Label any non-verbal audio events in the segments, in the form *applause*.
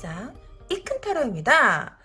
세상 이큰타로입니다.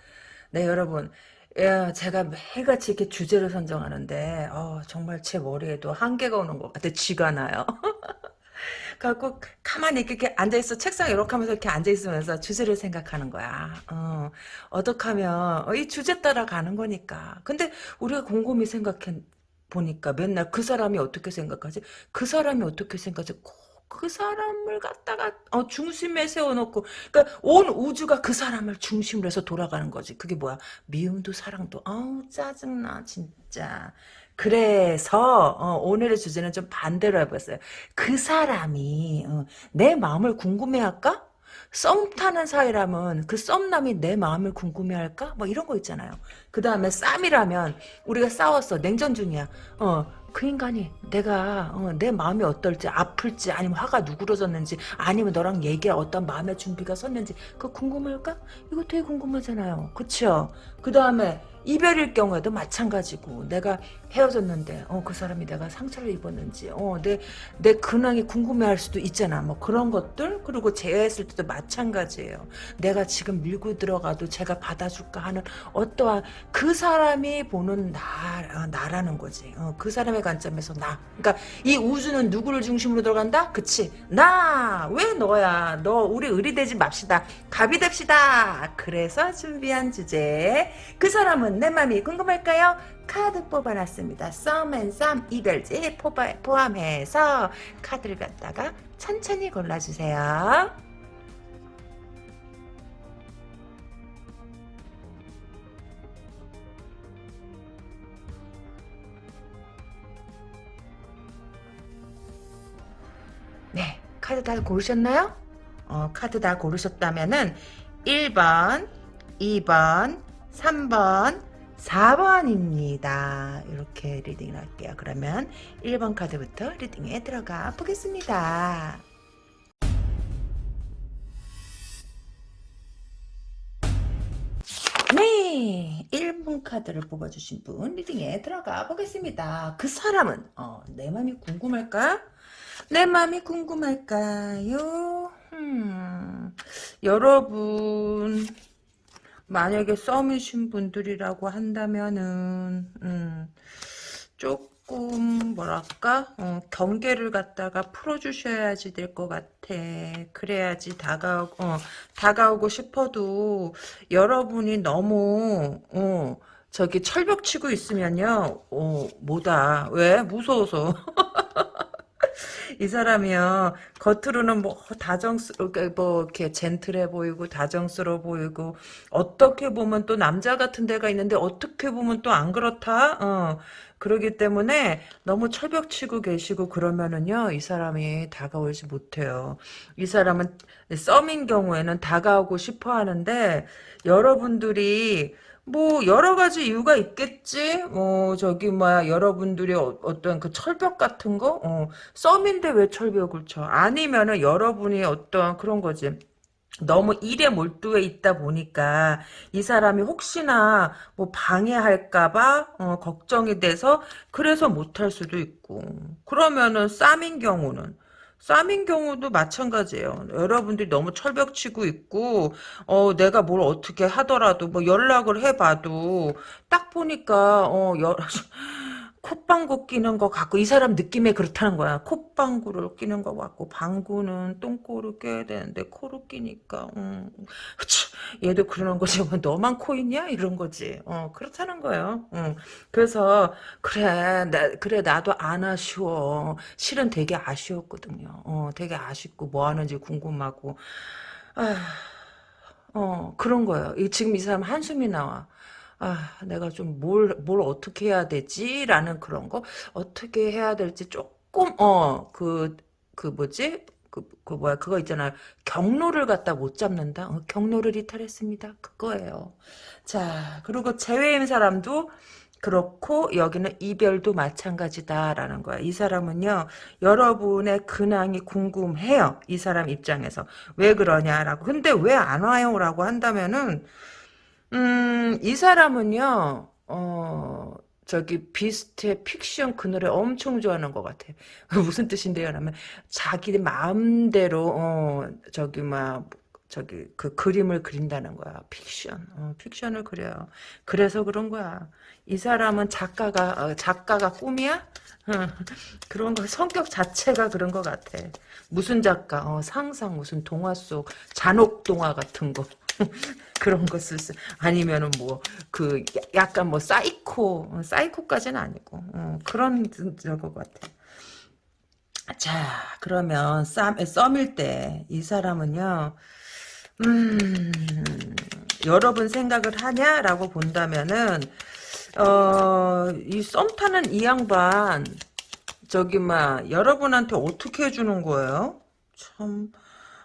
네 여러분 야, 제가 매일같이 이렇게 주제를 선정하는데 어, 정말 제 머리에도 한계가 오는 것 같아 쥐가 나요. *laughs* 갖고 가만히 이렇게 앉아있어 책상 이렇게 하면서 이렇게 앉아있으면서 주제를 생각하는 거야. 어, 어떻게 하면 어, 이 주제 따라 가는 거니까. 근데 우리가 곰곰이 생각해 보니까 맨날 그 사람이 어떻게 생각하지? 그 사람이 어떻게 생각하지? 그 사람을 갖다가 어, 중심에 세워놓고 그러니까 온 우주가 그 사람을 중심으로 해서 돌아가는 거지. 그게 뭐야? 미움도 사랑도. 아우 짜증나 진짜. 그래서 어, 오늘의 주제는 좀 반대로 해봤어요. 그 사람이 어, 내 마음을 궁금해할까? 썸 타는 사이라면 그 썸남이 내 마음을 궁금해할까? 뭐 이런 거 있잖아요. 그 다음에 쌈이라면 우리가 싸웠어. 냉전 중이야. 어, 그 인간이 내가 어, 내 마음이 어떨지 아플지 아니면 화가 누그러졌는지 아니면 너랑 얘기할 어떤 마음의 준비가 섰는지 그거 궁금할까? 이거 되게 궁금하잖아요. 그쵸? 그 다음에 이별일 경우에도 마찬가지고 내가 헤어졌는데 어, 그 사람이 내가 상처를 입었는지 어, 내, 내 근황이 궁금해할 수도 있잖아. 뭐 그런 것들? 그리고 재회했을 때도 마찬가지예요. 내가 지금 밀고 들어가도 제가 받아줄까 하는 어떠한 그 사람이 보는 나, 어, 나라는 거지. 어, 그 사람의 관점에서 나. 그러니까 이 우주는 누구를 중심으로 돌아간다? 그치. 나! 왜 너야? 너 우리 을이 되지 맙시다. 갑이 됩시다. 그래서 준비한 주제. 그 사람은 내 맘이 궁금할까요? 카드 뽑아놨습니다. 썸 앤 썸 이별지 포함해서 카드를 갖다가 천천히 골라주세요. 네, 카드 다 고르셨나요? 어, 카드 다 고르셨다면은 1번, 2번, 3번, 4번입니다. 이렇게 reading을 할게요. 그러면 1번 카드부터 reading에 들어가 보겠습니다. 네, 1번 카드를 뽑아주신 분 reading에 들어가 보겠습니다. 그 사람은 어, 내 맘이 궁금할까? 내 맘이 궁금할까요? 음, 여러분 만약에 썸이신 분들이라고 한다면은 음, 조금 뭐랄까? 어, 경계를 갖다가 풀어주셔야지 될 것 같아. 그래야지 다가오고 어, 다가오고 싶어도 여러분이 너무 어, 저기 철벽 치고 있으면요. 어, 뭐다 왜? 무서워서 *laughs* 이 사람이요. 겉으로는 뭐 다정스럽게 뭐 이렇게 젠틀해 보이고 다정스러워 보이고 어떻게 보면 또 남자 같은 데가 있는데 어떻게 보면 또 안 그렇다? 어. 그러기 때문에 너무 철벽치고 계시고 그러면은요 이 사람이 다가오지 못해요. 이 사람은 썸인 경우에는 다가오고 싶어 하는데 여러분들이 뭐 여러 가지 이유가 있겠지. 뭐 저기 뭐야 여러분들이 어, 떤그 철벽 같은 거 어, 썸인데 왜 철벽을 쳐? 아니면은 여러분이 어떤 그런 거지. 너무 일에 몰두해 있다 보니까 이 사람이 혹시나 뭐 방해할까봐 어, 걱정이 돼서 그래서 못할 수도 있고 그러면은 쌈인 경우는 쌈인 경우도 마찬가지예요. 여러분들이 너무 철벽치고 있고 어 내가 뭘 어떻게 하더라도 뭐 연락을 해봐도 딱 보니까 어 여, 콧방구 끼는 것 같고 이 사람 느낌에 그렇다는 거야. 콧방구를 끼는 것 같고 방구는 똥꼬를 껴야 되는데 코를 끼니까 음, 얘도 그러는 거지. 뭐 너만 코 있냐 이런 거지. 어 그렇다는 거예요. 음, 그래서 그래 나 그래 나도 안 아쉬워. 실은 되게 아쉬웠거든요. 어 되게 아쉽고 뭐 하는지 궁금하고 아, 어 그런 거예요. 지금 이 사람 한숨이 나와. 아, 내가 좀 뭘, 뭘 어떻게 해야 되지? 라는 그런 거, 어떻게 해야 될지 조금, 어, 그, 그 뭐지? 그, 그 뭐야, 그거 있잖아요. 경로를 갖다 못 잡는다? 어, 경로를 이탈했습니다. 그거예요. 자, 그리고 제외인 사람도 그렇고 여기는 이별도 마찬가지다라는 거야. 이 사람은요. 여러분의 근황이 궁금해요. 이 사람 입장에서. 왜 그러냐라고. 근데 왜 안 와요? 라고 한다면은 음, 이 사람은요, 어, 저기 비스트의 픽션 그 노래 엄청 좋아하는 것 같아. 무슨 뜻인데요? 라면 자기 마음대로 어 저기 막 저기 그 그림을 그린다는 거야. 픽션. 어, 픽션을 그려요. 그래서 그런 거야. 이 사람은 작가가 어, 작가가 꿈이야? *laughs* 그런 거 성격 자체가 그런 것 같아. 무슨 작가? 어, 상상 무슨 동화 속 잔혹 동화 같은 거. *laughs* 그런 거 쓸, 수 아니면은 뭐, 그, 약간 뭐, 사이코, 어, 사이코까지는 아니고, 어, 그런, 저거 같아. 자, 그러면, 쌈, 썸일 때, 이 사람은요, 음, 여러분 생각을 하냐라고 본다면은 어, 이 썸 타는 이 양반 저기 막 여러분한테 어떻게 해주는 거예요? 참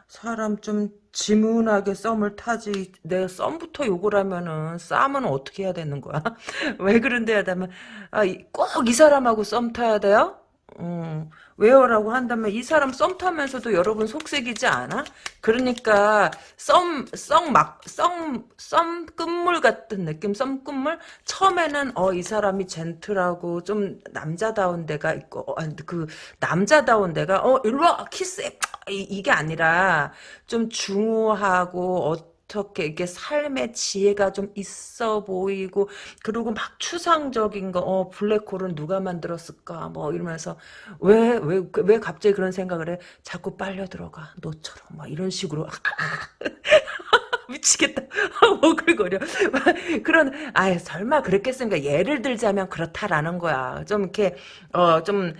사람 좀 지문하게 썸을 타지 내가 썸부터 욕을 하면은 쌈은 어떻게 해야 되는 거야? *laughs* 왜 그런데 하다면 아, 꼭 이 사람하고 썸 타야 돼요? 음, 왜요라고 한다면 이 사람 썸 타면서도 여러분 속색이지 않아? 그러니까 썸, 썸 막, 썸, 썸 끝물 같은 느낌? 썸 끝물? 처음에는 어, 이 사람이 젠틀하고 좀 남자다운 데가 있고, 어, 그 남자다운 데가 어, 일로 와 키스해. 이, 이게 아니라 좀 중후하고 어, 어떻게 이게 삶의 지혜가 좀 있어 보이고 그리고 막 추상적인 거 어 블랙홀은 누가 만들었을까 뭐 이러면서 왜 왜 왜 갑자기 그런 생각을 해? 자꾸 빨려 들어가. 너처럼 막 이런 식으로. *laughs* 미치겠다. *laughs* 오글거려. *laughs* 그런 아 설마 그랬겠습니까? 예를 들자면 그렇다라는 거야. 좀 이렇게 어 좀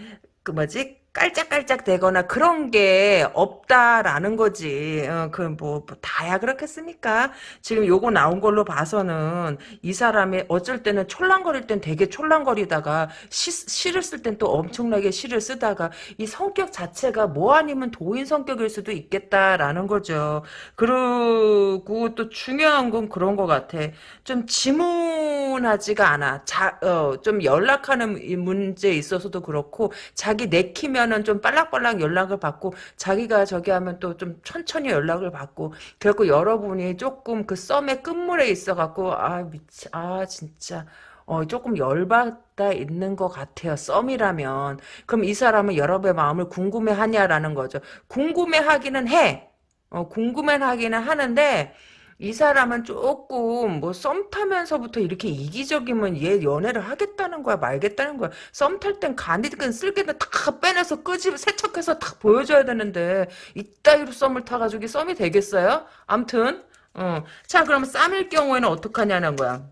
그 뭐지 깔짝깔짝 되거나 그런 게 없다라는 거지. 어, 그뭐 뭐 다야 그렇겠습니까? 지금 요거 나온 걸로 봐서는 이 사람이 어쩔 때는 촐랑거릴 땐 되게 촐랑거리다가 시, 시를 쓸 땐 또 엄청나게 시를 쓰다가 이 성격 자체가 뭐 아니면 도인 성격일 수도 있겠다라는 거죠. 그리고 또 중요한 건 그런 것 같아. 좀 지문하지가 않아. 자, 어, 좀 연락하는 문제에 있어서도 그렇고 자기 내키면 하면은 좀 빨락빨락 연락을 받고 자기가 저기 하면 또 좀 천천히 연락을 받고 그래갖고 여러분이 조금 그 썸의 끝물에 있어갖고 아 미치 아 진짜 어, 조금 열받아 있는 것 같아요. 썸이라면. 그럼 이 사람은 여러분의 마음을 궁금해 하냐라는 거죠. 궁금해 하기는 해. 어, 궁금해 하기는 하는데 이 사람은 조금 뭐 썸 타면서부터 이렇게 이기적이면 얘 연애를 하겠다는 거야 말겠다는 거야 썸 탈 땐 간이든 쓸개든 다 빼내서 끄집 세척해서 다 보여줘야 되는데 이따위로 썸을 타가지고 썸이 되겠어요? 암튼 어. 자 그러면 쌈일 경우에는 어떡하냐는 거야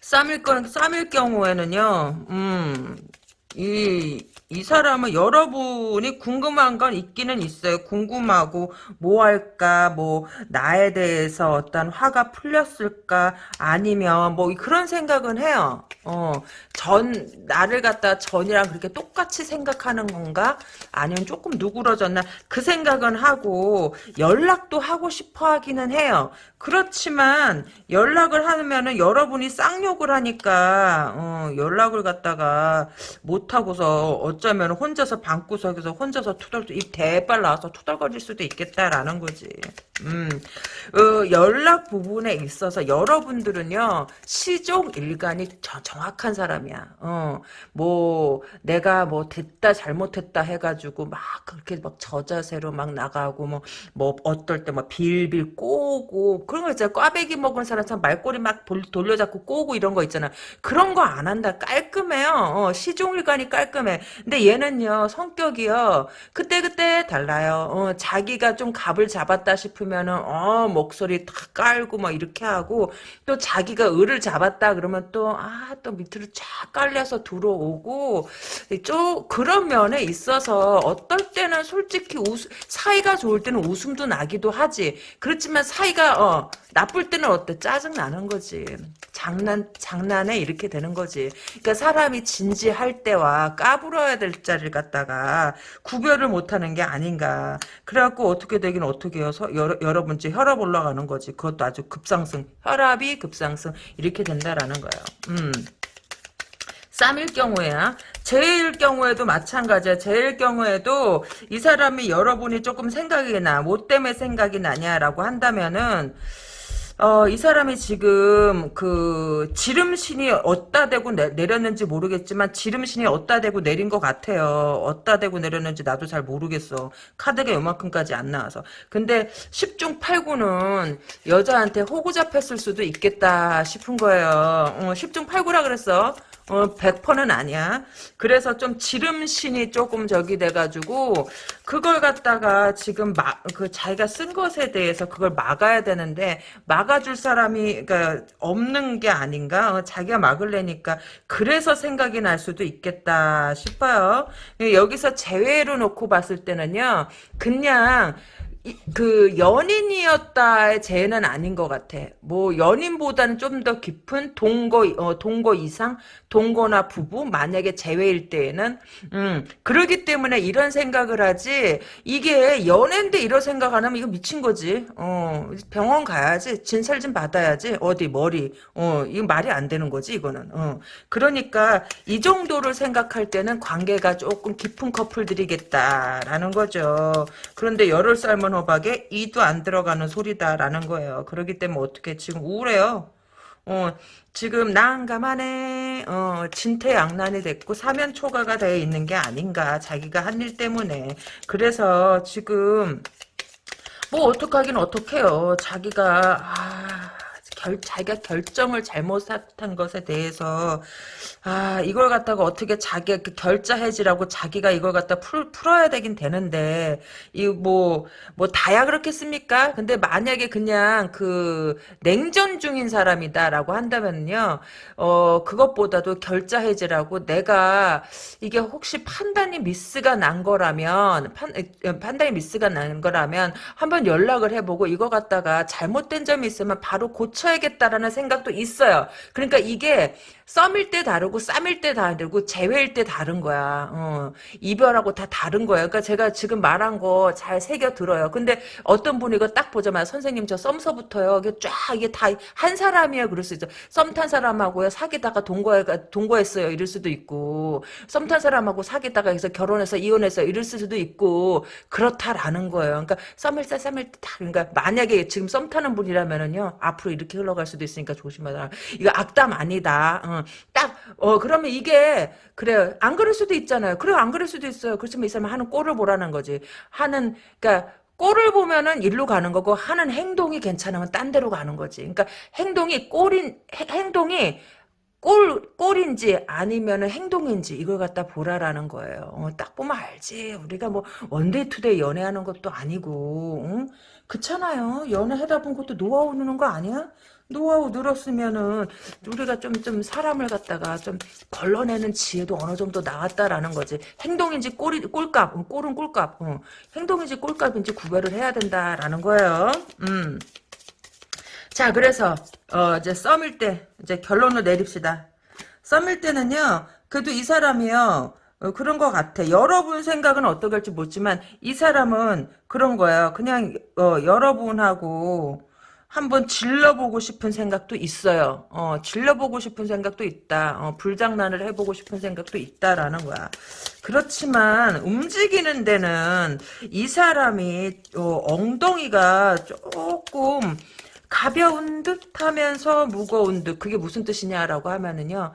쌈일 건 쌈일 경우에는요 음이 이 사람은 여러분이 궁금한 건 있기는 있어요. 궁금하고 뭐 할까 뭐 나에 대해서 어떤 화가 풀렸을까 아니면 뭐 그런 생각은 해요. 어, 전 나를 갖다 전이랑 그렇게 똑같이 생각하는 건가? 아니면 조금 누그러졌나? 그 생각은 하고 연락도 하고 싶어 하기는 해요. 그렇지만 연락을 하면은 여러분이 쌍욕을 하니까 어, 연락을 갖다가 못 하고서 어쩌면 혼자서 방구석에서 혼자서 투덜 입 대빨 나와서 투덜거릴 수도 있겠다라는 거지. 음, 어, 연락 부분에 있어서 여러분들은요 시종 일간이 저, 정확한 사람이야. 어, 뭐 내가 뭐 됐다 잘못했다 해가지고 막 그렇게 막 저자세로 막 나가고 뭐뭐 어떨 때 막 빌빌 꼬고 그런 거 있잖아. 꽈배기 먹은 사람처럼 말꼬리 막 돌려잡고 꼬고 이런 거 있잖아. 그런 거 안 한다. 깔끔해요. 어, 시종일관이 깔끔해. 근데 얘는요, 성격이요, 그때 그때 달라요. 어, 자기가 좀 갑을 잡았다 싶으면은, 어, 목소리 탁 깔고 막 이렇게 하고, 또 자기가 을을 잡았다 그러면 또, 아, 또 밑으로 쫙 깔려서 들어오고, 좀, 그런 면에 있어서 어떨 때는 솔직히 웃, 사이가 좋을 때는 웃음도 나기도 하지. 그렇지만 사이가, 어, 나쁠 때는 어때? 짜증 나는 거지. 장난 장난에 이렇게 되는 거지. 그러니까 사람이 진지할 때와 까불어야 될 자리를 갖다가 구별을 못하는 게 아닌가. 그래갖고 어떻게 되긴 어떻게 해요? 여러, 여러 번째 혈압 올라가는 거지. 그것도 아주 급상승. 혈압이 급상승 이렇게 된다라는 거예요. 음. 쌈일 경우에야 제일 경우에도 마찬가지야. 제일 경우에도 이 사람이 여러분이 조금 생각이 나. 뭐 때문에 생각이 나냐라고 한다면은 어, 이 사람이 지금 그 지름신이 어디다 대고 내, 내렸는지 모르겠지만 지름신이 어디다 대고 내린 것 같아요. 어디다 대고 내렸는지 나도 잘 모르겠어. 카드가 요만큼까지 안 나와서. 근데 10중 8구는 여자한테 호구 잡혔을 수도 있겠다 싶은 거예요. 어, 10중 8구라 그랬어. 어, 100%는 아니야. 그래서 좀 지름신이 조금 저기 돼가지고, 그걸 갖다가 지금 막, 그 자기가 쓴 것에 대해서 그걸 막아야 되는데, 막아줄 사람이, 그니까, 없는 게 아닌가? 어, 자기가 막을래니까, 그래서 생각이 날 수도 있겠다 싶어요. 여기서 제외로 놓고 봤을 때는요, 그냥, 이- 그 연인이었다의 죄는 아닌 것 같아. 뭐 연인보다는 좀 더 깊은 동거 어, 동거 이상 동거나 부부 만약에 재회일 때에는 음 그러기 때문에 이런 생각을 하지 이게 연애인데 이런 생각 안 하면 이거 미친 거지. 어 병원 가야지 진찰 좀 받아야지 어디 머리 어 이거 말이 안 되는 거지 이거는. 어 그러니까 이 정도를 생각할 때는 관계가 조금 깊은 커플들이겠다라는 거죠. 그런데 열흘 삶은 호박에 이도 안 들어가는 소리다라는 거예요. 그렇기 때문에 어떻게 지금 우울해요. 어, 지금 난감하네. 어, 진퇴양난이 됐고 사면초가가 되어 있는 게 아닌가. 자기가 한 일 때문에. 그래서 지금 뭐 어떡하긴 어떡해요. 자기가 아, 결, 자기가 결정을 잘못한 것에 대해서 아 이걸 갖다가 어떻게 자기 그 결자 해지라고 자기가 이걸 갖다 풀, 풀어야 되긴 되는데 이뭐뭐 다야 그렇겠습니까? 근데 만약에 그냥 그 냉전 중인 사람이다라고 한다면요 어 그것보다도 결자 해지라고 내가 이게 혹시 판단이 미스가 난 거라면 판, 판단이 미스가 난 거라면 한번 연락을 해보고 이거 갖다가 잘못된 점이 있으면 바로 고쳐 야겠다라는 생각도 있어요. 그러니까 이게 썸일 때 다르고 쌈일 때 다르고 재회일 때 다른 거야. 어, 이별하고 다 다른 거야. 그러니까 제가 지금 말한 거 잘 새겨 들어요. 근데 어떤 분이 이거 딱 보자마자 선생님 저 썸서부터요. 이게 쫙 이게 다 한 사람이야 그럴 수 있어. 썸 탄 사람하고요 사귀다가 동거해 동거했어요 이럴 수도 있고 썸 탄 사람하고 사귀다가 해서 결혼해서 이혼해서 이럴 수도 있고 그렇다라는 거예요. 그러니까 썸일 때 썸일 때 다 그러니까 만약에 지금 썸 타는 분이라면은요 앞으로 이렇게 흘러갈 수도 있으니까 조심하라. 이거 악담 아니다. 어, 딱, 어, 그러면 이게, 그래요. 안 그럴 수도 있잖아요. 그래요. 안 그럴 수도 있어요. 그렇지만 이 사람은 하는 꼴을 보라는 거지. 하는, 그니까, 꼴을 보면은 일로 가는 거고, 하는 행동이 괜찮으면 딴 데로 가는 거지. 그러니까, 행동이 꼴인, 해- 행동이, 꼴, 꼴인지 아니면은 행동인지 이걸 갖다 보라라는 거예요. 어, 딱 보면 알지. 우리가 뭐 one day two day 연애하는 것도 아니고, 응? 그렇잖아요. 연애하다 본 것도 노하우 느는 거 아니야? 노하우 늘었으면은 우리가 좀, 좀 사람을 갖다가 좀 걸러내는 지혜도 어느 정도 나왔다라는 거지. 행동인지 꼴이, 꼴값, 응, 꼴은 꼴값, 응. 행동인지 꼴값인지 구별을 해야 된다라는 거예요. 음. 자, 그래서, 어, 이제 썸일 때, 이제 결론을 내립시다. 썸일 때는요, 그래도 이 사람이요, 어, 그런 것 같아. 여러분 생각은 할지 모르지만, 이 사람은 그런 거예요. 그냥, 어, 여러분하고, 한번 질러보고 싶은 생각도 있어요. 어, 질러보고 싶은 생각도 있다. 어, 불장난을 해보고 싶은 생각도 있다라는 거야. 그렇지만 움직이는 데는 이 사람이 어, 엉덩이가 조금 가벼운 듯 하면서 무거운 듯 그게 무슨 뜻이냐라고 하면은요.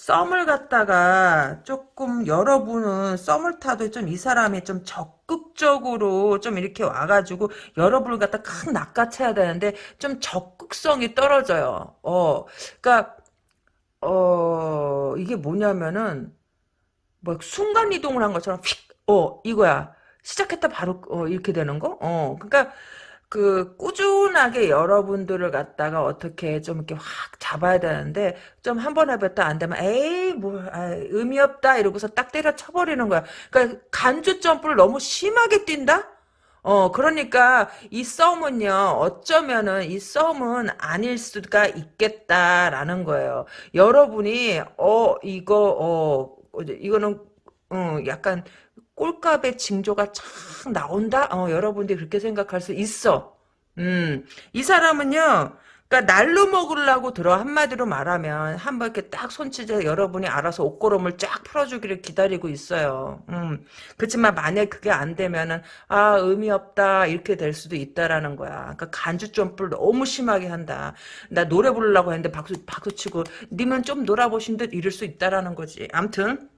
썸을 갖다가 조금 여러분은 썸을 타도 좀 이 사람이 좀 적극적으로 좀 이렇게 와가지고 여러분을 갖다 큰 낚아채야 되는데 좀 적극성이 떨어져요. 어, 그러니까 어 이게 뭐냐면은 뭐 순간 이동을 한 것처럼 휙, 어 이거야. 시작했다 바로 어, 이렇게 되는 거? 어, 그러니까 그 꾸준하게 여러분들을 갖다가 어떻게 좀 이렇게 확 잡아야 되는데 좀 한 번 해봤다 안 되면 에이 뭐 아, 의미 없다 이러고서 딱 때려 쳐버리는 거야. 그러니까 간주 점프를 너무 심하게 뛴다? 어 그러니까 이 썸은요 어쩌면은 이 썸은 아닐 수가 있겠다라는 거예요. 여러분이 어 이거 어 이거는 어 약간 꼴값의 징조가 착 나온다? 어, 여러분들이 그렇게 생각할 수 있어. 음, 이 사람은요, 그러니까 날로 먹으려고 들어 한마디로 말하면 한번 이렇게 딱 손치져 여러분이 알아서 옷고름을 쫙 풀어주기를 기다리고 있어요. 음. 그렇지만 만약 그게 안 되면은 아 의미 없다 이렇게 될 수도 있다라는 거야. 그러니까 간주 점프를 너무 심하게 한다. 나 노래 부르려고 했는데 박수 박수 치고 님은 좀 놀아보신 듯 이럴 수 있다라는 거지. 암튼.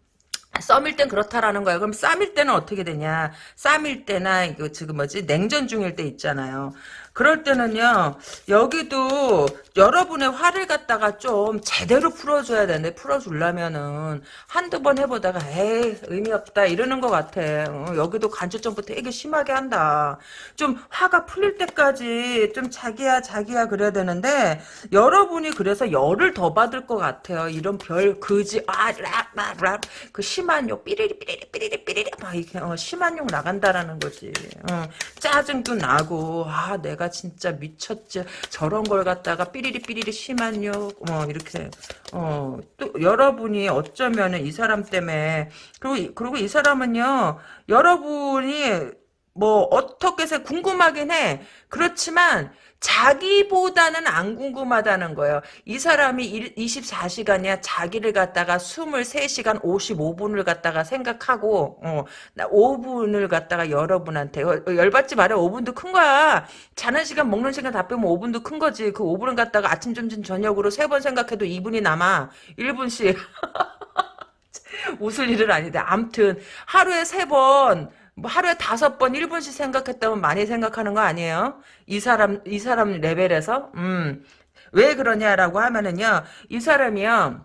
썸일 땐 그렇다라는 거야. 그럼 쌈일 때는 어떻게 되냐? 쌈일 때나 이거 지금 뭐지 냉전 중일 때 있잖아요. 그럴 때는요, 여기도 여러분의 화를 갖다가 좀 제대로 풀어줘야 되는데, 풀어주려면은, 한두 번 해보다가, 에이, 의미 없다, 이러는 것 같아. 어, 여기도 간주점부터 되게 심하게 한다. 좀 화가 풀릴 때까지 좀 자기야, 자기야, 그래야 되는데, 여러분이 그래서 열을 더 받을 것 같아요. 이런 별, 그지, 아, 랍, 랍, 랍. 그 심한 욕, 삐리리, 삐리리, 삐리리, 삐리리, 막 이렇게, 어, 심한 욕 나간다라는 거지. 어, 짜증도 나고, 아, 내가 내가 진짜 미쳤지. 저런 걸 갖다가 삐리리 삐리리 심한 욕, 어, 이렇게, 어, 또 여러분이 어쩌면은 이 사람 때문에, 그리고, 그리고 이 사람은요, 여러분이 뭐, 어떻게 해서 궁금하긴 해. 그렇지만, 자기보다는 안 궁금하다는 거예요. 이 사람이 24시간이야 자기를 갖다가 23시간 55분을 갖다가 생각하고 어, 5분을 갖다가 여러분한테 어, 열받지 말아 5분도 큰 거야. 자는 시간 먹는 시간 다 빼면 5분도 큰 거지. 그 5분을 갖다가 아침 점심 저녁으로 세 번 생각해도 2분이 남아. 1분씩. *laughs* 웃을 일은 아닌데 암튼 하루에 세번 뭐 하루에 다섯 번 1분씩 생각했다면 많이 생각하는 거 아니에요? 이 사람, 이 사람 레벨에서? 음. 왜 그러냐라고 하면은요, 이 사람이요,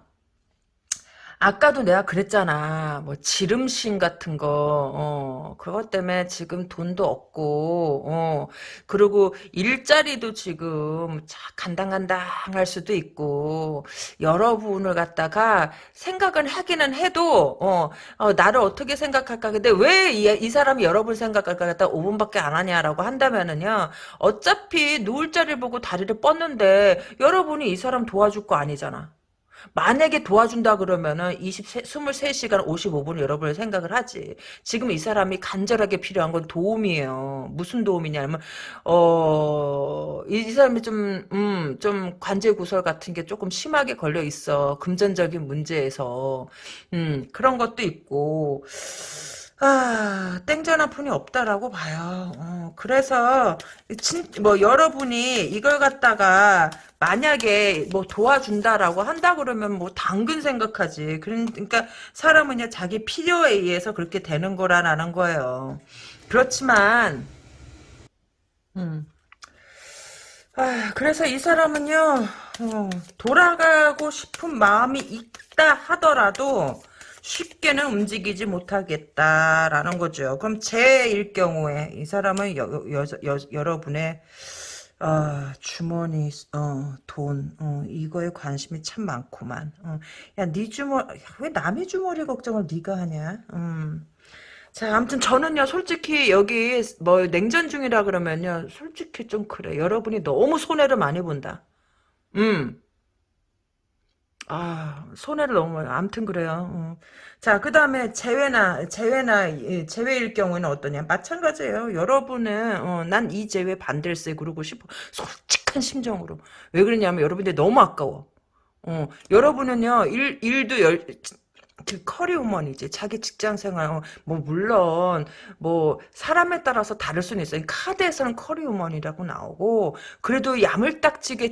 아까도 내가 그랬잖아. 뭐 지름신 같은 거, 어, 그것 때문에 지금 돈도 없고, 어, 그리고 일자리도 지금 간당간당할 수도 있고, 여러분을 갖다가 생각은 하기는 해도, 어, 어 나를 어떻게 생각할까? 근데 왜 이 사람이 여러분 생각할까? 갖다 5분밖에 안 하냐라고 한다면은요, 어차피 누울 자리를 보고 다리를 뻗는데, 여러분이 이 사람 도와줄 거 아니잖아. 만약에 도와준다 그러면은 23, 23시간 55분 여러분을 생각을 하지. 지금 이 사람이 간절하게 필요한 건 도움이에요. 무슨 도움이냐면, 어, 이, 이 사람이 좀, 음, 좀 관제 구설 같은 게 조금 심하게 걸려 있어. 금전적인 문제에서. 음, 그런 것도 있고. 아, 땡전 한 푼이 없다라고 봐요. 어, 그래서, 진, 뭐, 여러분이 이걸 갖다가, 만약에 뭐 도와준다라고 한다 그러면 뭐 당근 생각하지. 그러니까 사람은요, 자기 필요에 의해서 그렇게 되는 거라는 거예요. 그렇지만, 음. 아, 그래서 이 사람은요, 어, 돌아가고 싶은 마음이 있다 하더라도, 쉽게는 움직이지 못하겠다라는 거죠. 그럼 제일 경우에 이 사람은 여, 여, 여, 여러분의 어, 주머니, 어, 돈, 어, 이거에 관심이 참 많구만. 어. 야, 네 주머니, 왜 남의 주머니 걱정을 네가 하냐? 음. 자, 아무튼 저는요, 솔직히 여기 뭐 냉전 중이라 그러면요, 솔직히 좀 그래. 여러분이 너무 손해를 많이 본다. 음. 아, 손해를 너무 암튼 그래요. 어. 자, 그 다음에 재회나, 재회나, 재회일 경우에는 어떠냐. 마찬가지예요. 여러분은, 어, 난이 재회 반댈세 그러고 싶어. 솔직한 심정으로. 왜 그러냐면 여러분들 너무 아까워. 어, 여러분은요, 일, 일도 열, 그 커리우먼이지 자기 직장 생활 어, 뭐 물론 뭐 사람에 따라서 다를 수는 있어요 카드에서는 커리우먼이라고 나오고 그래도 야물딱지게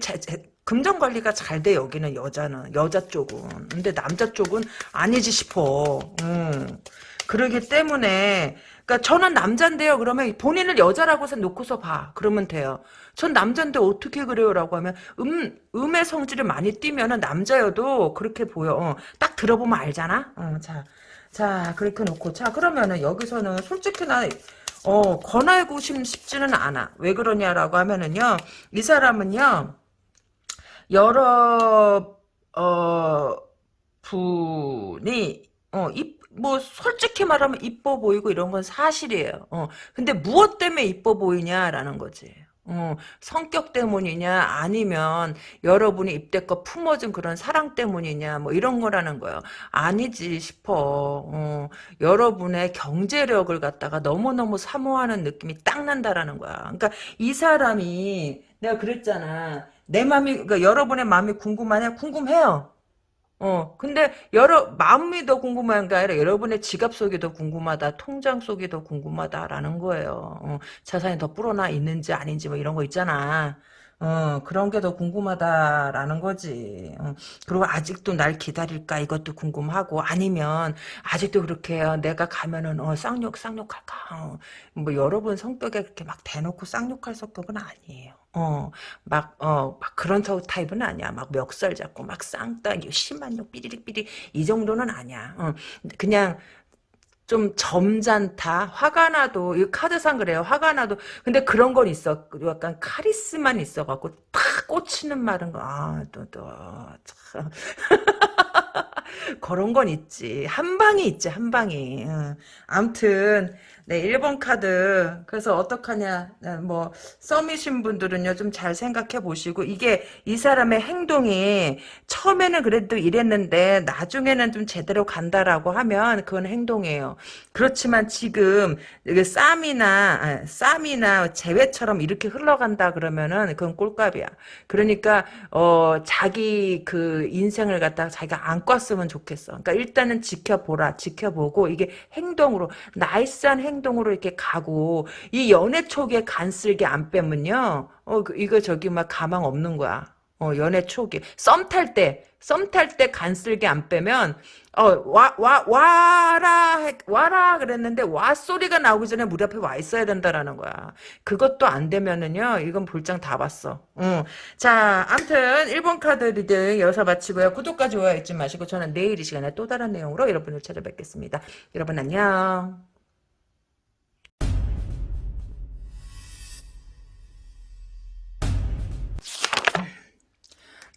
금전 관리가 잘 돼 여기는 여자는 여자 쪽은. 근데 남자 쪽은 아니지 싶어. 음. 그러기 때문에 그러니까 저는 남잔데요. 그러면 본인을 여자라고 해서 놓고서 봐. 그러면 돼요. 전 남잔데 어떻게 그래요 라고 하면 음 음의 성질을 많이 띠면은 남자여도 그렇게 보여. 어, 딱 들어보면 알잖아? 어, 자, 자 그렇게 놓고. 자 그러면은 여기서는 솔직히 나 어, 권하고 싶지는 않아. 왜 그러냐라고 하면은요 이 사람은요 여러 어 분이 어, 이, 뭐, 솔직히 말하면 이뻐 보이고 이런 건 사실이에요. 어, 근데 무엇 때문에 이뻐 보이냐라는 거지. 어, 성격 때문이냐 아니면 여러분이 입대껏 품어준 그런 사랑 때문이냐 뭐 이런 거라는 거예요. 아니지 싶어. 어, 여러분의 경제력을 갖다가 너무너무 사모하는 느낌이 딱 난다라는 거야. 그러니까 이 사람이 내가 그랬잖아. 내 마음이 그러니까 여러분의 마음이 궁금하냐? 궁금해요. 어, 근데 여러 마음이 더 궁금한 게 아니라 여러분의 지갑 속이 더 궁금하다, 통장 속이 더 궁금하다라는 거예요. 어, 자산이 더 불어나 있는지 아닌지 뭐 이런 거 있잖아. 어, 그런 게 더 궁금하다라는 거지. 어, 그리고 아직도 날 기다릴까 이것도 궁금하고 아니면 아직도 그렇게 어, 내가 가면은 어, 쌍욕 쌍욕할까. 어, 뭐 여러분 성격에 그렇게 막 대놓고 쌍욕할 성격은 아니에요. 어, 막, 어, 막 그런 터- 타입은 아니야. 막 멱살 잡고 막 쌍따, 심한 욕 삐리릭 삐리 이 정도는 아니야. 어, 그냥 좀 점잖다. 화가 나도 이 카드상 그래요. 화가 나도 근데 그런 건 있어. 약간 카리스만 있어갖고 탁 꽂히는 말은 거. 아, 또, 또, 참. *laughs* 그런 건 있지. 한 방이 있지, 한 방이. 응. 암튼, 네, 1번 카드. 그래서 어떡하냐. 네, 뭐, 썸이신 분들은요, 좀 잘 생각해 보시고, 이게 이 사람의 행동이 처음에는 그래도 이랬는데, 나중에는 좀 제대로 간다라고 하면, 그건 행동이에요. 그렇지만 지금, 쌈이나, 아, 쌈이나 재회처럼 이렇게 흘러간다 그러면은, 그건 꼴값이야. 그러니까, 어, 자기 그 인생을 갖다가 자기가 안 꿨으면 좋겠어. 그러니까 일단은 지켜보라. 지켜보고 이게 행동으로 나이스한 행동으로 이렇게 가고 이 연애 촉에 간쓸게 안 빼면요. 어 그- 이거 저기 막 가망 없는 거야. 어 연애 촉이 썸탈 때 썸 탈 때 간쓸게 안 빼면 어 와 와 와라 했- 와라 그랬는데 와 소리가 나오기 전에 우리 앞에 와 있어야 된다라는 거야. 그것도 안 되면은요. 이건 볼장 다 봤어. 응. 자, 암튼 1번 카드 reading 여기서 마치고요. 구독과 좋아요 잊지 마시고 저는 내일 이 시간에 또 다른 내용으로 여러분을 찾아뵙겠습니다. 여러분 안녕.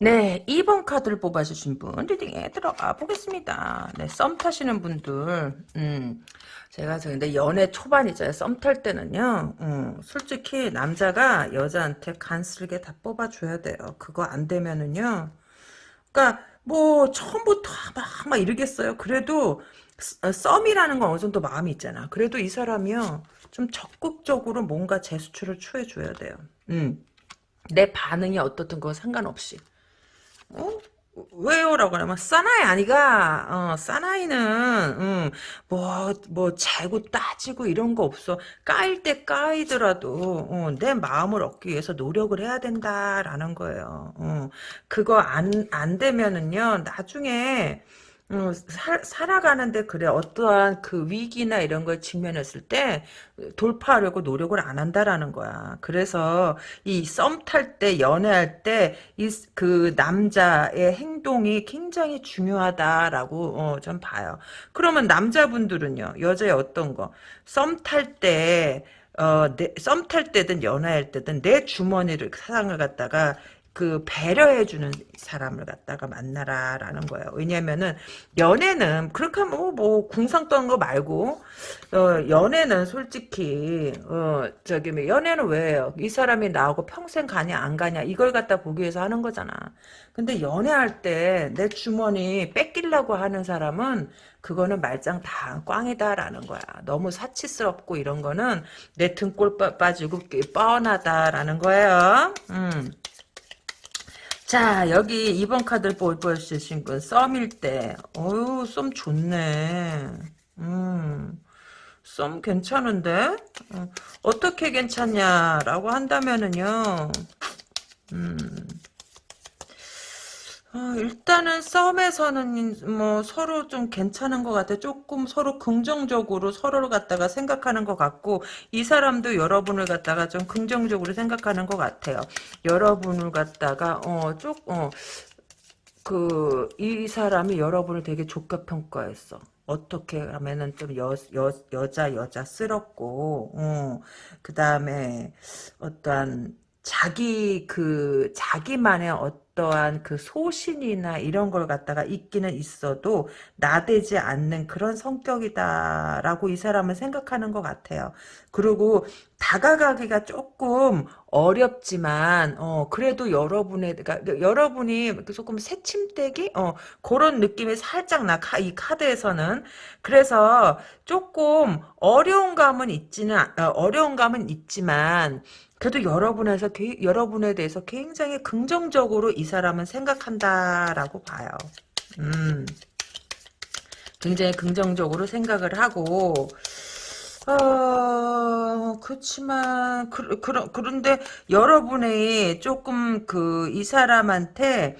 네, 2번 카드를 뽑아주신 분 reading에 들어가 보겠습니다. 네, 썸 타시는 분들, 음, 제가 저 근데 연애 초반이죠. 썸탈 때는요, 음, 솔직히 남자가 여자한테 간슬게 다 뽑아줘야 돼요. 그거 안 되면은요, 그러니까 뭐 처음부터 막, 막 이러겠어요. 그래도 스- 썸이라는 건 어느 정도 마음이 있잖아. 그래도 이 사람이요, 좀 적극적으로 뭔가 제스처를 취해줘야 돼요. 음, 내 반응이 어떻든 그거 상관없이. 어? 왜요라고 하면 사나이 아니가. 어 사나이는 음, 뭐, 뭐 재고 따지고 이런 거 없어. 까일 때 까이더라도 어, 내 마음을 얻기 위해서 노력을 해야 된다라는 거예요. 어, 그거 안, 안 되면은요 나중에 어, 살, 살아가는데 그래 어떠한 그 위기나 이런 걸 직면했을 때 돌파하려고 노력을 안 한다라는 거야. 그래서 이 썸 탈 때 연애할 때 이 그 남자의 행동이 굉장히 중요하다라고 어, 좀 봐요. 그러면 남자분들은요 여자의 어떤 거 썸 탈 때 어, 썸 탈 때든 연애할 때든 내 주머니를 사랑을 갖다가 그 배려해주는 사람을 갖다가 만나라라는 거예요. 왜냐면은 연애는 그렇게 뭐, 뭐 궁상 떠는 거 말고 어, 연애는 솔직히 어, 저기 뭐 연애는 왜요? 이 사람이 나하고 평생 가냐 안 가냐 이걸 갖다 보기 위해서 하는 거잖아. 근데 연애할 때 내 주머니 뺏기려고 하는 사람은 그거는 말짱 다 꽝이다라는 거야. 너무 사치스럽고 이런 거는 내 등골 빠- 빠지고 뻔하다라는 거예요. 음. 자, 여기 2번 카드를 보여주신 분, 썸일 때. 어유 썸 좋네. 음, 썸 괜찮은데? 어, 어떻게 괜찮냐라고 한다면은요, 음, 어, 일단은 썸에서는 뭐 서로 좀 괜찮은 것 같아. 조금 서로 긍정적으로 서로를 갖다가 생각하는 것 같고 이 사람도 여러분을 갖다가 좀 긍정적으로 생각하는 것 같아요. 여러분을 갖다가 어 쪽 어, 그 이 사람이 여러분을 되게 좋게 평가했어. 어떻게 하면은 좀 여, 여, 여자 여자스럽고 어, 그 다음에 어떠한 자기 그 자기만의 어 떠한 그 소신이나 이런 걸 갖다가 있기는 있어도 나대지 않는 그런 성격이다라고 이 사람은 생각하는 것 같아요. 그리고 다가가기가 조금 어렵지만 어 그래도 여러분의 그러니까 여러분이 조금 새침대기 어 그런 느낌이 살짝 나 이 카드에서는 그래서 조금 어려운 감은 있지는 어, 어려운 감은 있지만 그래도 여러분에서 여러분에 대해서 굉장히 긍정적으로 이 사람은 생각한다라고 봐요. 음. 굉장히 긍정적으로 생각을 하고 어, 그렇지만, 그, 그, 그런데 여러분의 조금 그, 이 사람한테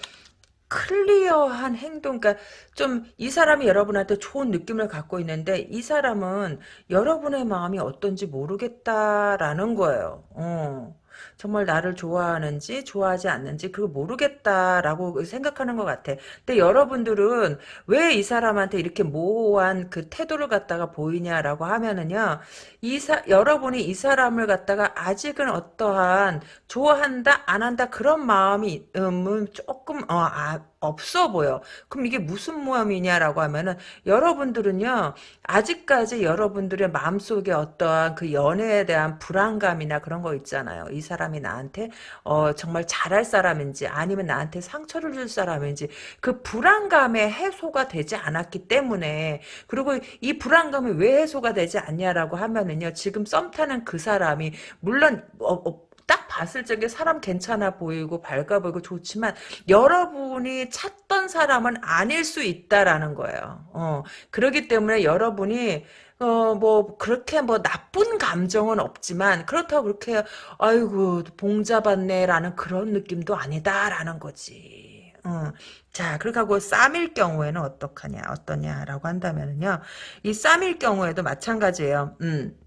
클리어한 행동, 그러니까 좀 이 사람이 여러분한테 좋은 느낌을 갖고 있는데 이 사람은 여러분의 마음이 어떤지 모르겠다라는 거예요. 어. 정말 나를 좋아하는지 좋아하지 않는지 그걸 모르겠다라고 생각하는 것 같아. 근데 여러분들은 왜 이 사람한테 이렇게 모호한 그 태도를 갖다가 보이냐라고 하면은요. 이 사, 여러분이 이 사람을 갖다가 아직은 어떠한 좋아한다 안 한다 그런 마음이 음, 조금 어, 아, 없어 보여. 그럼 이게 무슨 모함이냐라고 하면은 여러분들은요 아직까지 여러분들의 마음속에 어떠한 그 연애에 대한 불안감이나 그런 거 있잖아요. 이 사람이 나한테 어 정말 잘할 사람인지 아니면 나한테 상처를 줄 사람인지 그 불안감의 해소가 되지 않았기 때문에 그리고 이 불안감이 왜 해소가 되지 않냐라고 하면은요 지금 썸 타는 그 사람이 물론 어, 어, 딱 봤을 적에 사람 괜찮아 보이고 밝아 보이고 좋지만 여러분이 찾던 사람은 아닐 수 있다라는 거예요. 어, 그렇기 때문에 여러분이 어, 뭐, 그렇게 뭐, 나쁜 감정은 없지만, 그렇다고 그렇게, 아이고, 봉잡았네 라는 그런 느낌도 아니다 라는 거지. 어. 자, 그렇게 하고, 쌈일 경우에는 어떡하냐, 어떠냐라고 한다면은요, 이 쌈일 경우에도 마찬가지예요. 음.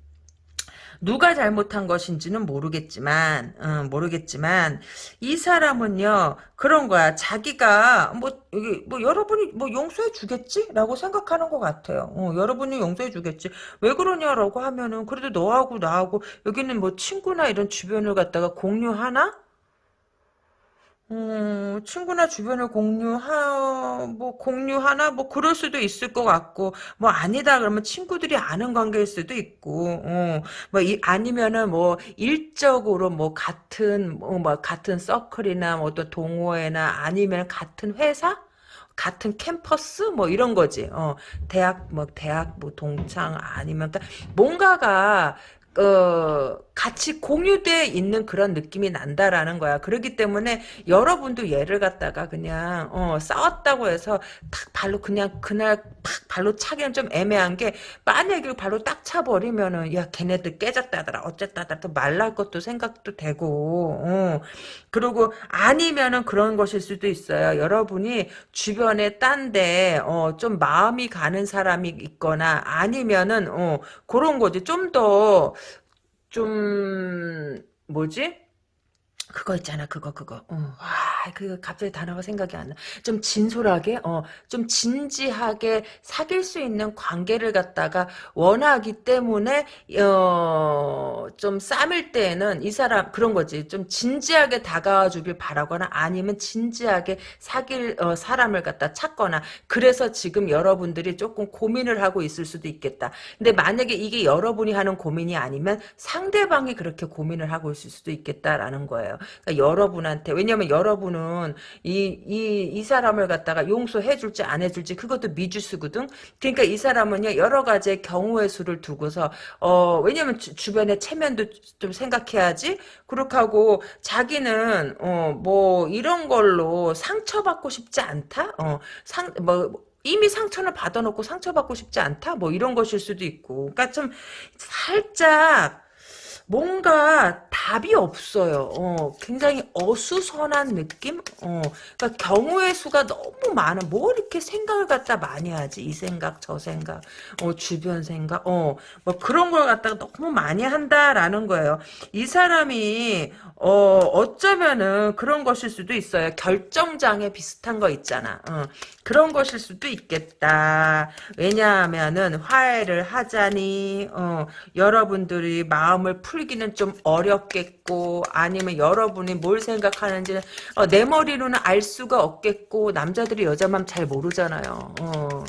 누가 잘못한 것인지는 모르겠지만 어, 모르겠지만 이 사람은요 그런 거야. 자기가 뭐 여기 뭐 여러분이 뭐 용서해 주겠지라고 생각하는 것 같아요. 어, 여러분이 용서해 주겠지. 왜 그러냐라고 하면은 그래도 너하고 나하고 여기는 뭐 친구나 이런 주변을 갖다가 공유하나 음, 친구나 주변을 공유하, 뭐, 공유하나, 뭐, 그럴 수도 있을 것 같고, 뭐, 아니다, 그러면 친구들이 아는 관계일 수도 있고, 어, 뭐, 이, 아니면은 뭐, 일적으로 뭐, 같은, 뭐, 뭐 같은 서클이나, 뭐, 또 동호회나, 아니면 같은 회사? 같은 캠퍼스 뭐 이런 거지. 어, 대학 뭐 대학 뭐 동창 아니면 그러니까 뭔가가 어, 같이 공유돼 있는 그런 느낌이 난다라는 거야. 그렇기 때문에 여러분도 얘를 갖다가 그냥 어, 싸웠다고 해서 탁 발로 그냥 그날 팍 발로 차기는 좀 애매한 게 만약에 발로 딱 차버리면은 야 걔네들 깨졌다더라 어쨌다더라 또 말랄 것도 생각도 되고 어. 그리고 아니면은 그런 것일 수도 있어요. 여러분이 주변에 딴데 어, 좀 마음이 가는 사람이 있거나 아니면은 어, 그런 거지 좀더 좀 뭐지? 그거 있잖아 그거 그거 어, 와, 그 갑자기 단어가 생각이 안 나. 좀 진솔하게 어, 좀 진지하게 사귈 수 있는 관계를 갖다가 원하기 때문에 어, 좀 쌈일 때에는 이 사람 그런 거지. 좀 진지하게 다가와 주길 바라거나 아니면 진지하게 사귈 어, 사람을 갖다 찾거나 그래서 지금 여러분들이 조금 고민을 하고 있을 수도 있겠다. 근데 만약에 이게 여러분이 하는 고민이 아니면 상대방이 그렇게 고민을 하고 있을 수도 있겠다라는 거예요. 그러니까 여러분한테 왜냐면 여러분은 이 이 이 사람을 갖다가 용서해 줄지 안 해줄지 그것도 미주수거든. 그러니까 이 사람은요 여러 가지의 경우의 수를 두고서 어 왜냐면 주, 변의 체면도 좀 생각해야지. 그렇게 하고 자기는 어 뭐 이런 걸로 상처받고 싶지 않다. 어상뭐 이미 상처를 받아놓고 상처받고 싶지 않다? 뭐 이런 것일 수도 있고. 그러니까 좀 살짝 뭔가 답이 없어요. 어, 굉장히 어수선한 느낌? 어, 그러니까 경우의 수가 너무 많아. 뭐 이렇게 생각을 갖다 많이 하지? 이 생각, 저 생각, 어, 주변 생각, 어, 뭐 그런 걸 갖다가 너무 많이 한다라는 거예요. 이 사람이, 어, 어쩌면은 그런 것일 수도 있어요. 결정장애 비슷한 거 있잖아. 어, 그런 것일 수도 있겠다. 왜냐하면은 화해를 하자니, 어, 여러분들이 마음을 풀 풀기는 좀 어렵겠고 아니면 여러분이 뭘 생각하는지 어, 내 머리로는 알 수가 없겠고 남자들이 여자 맘잘 모르잖아요. 어.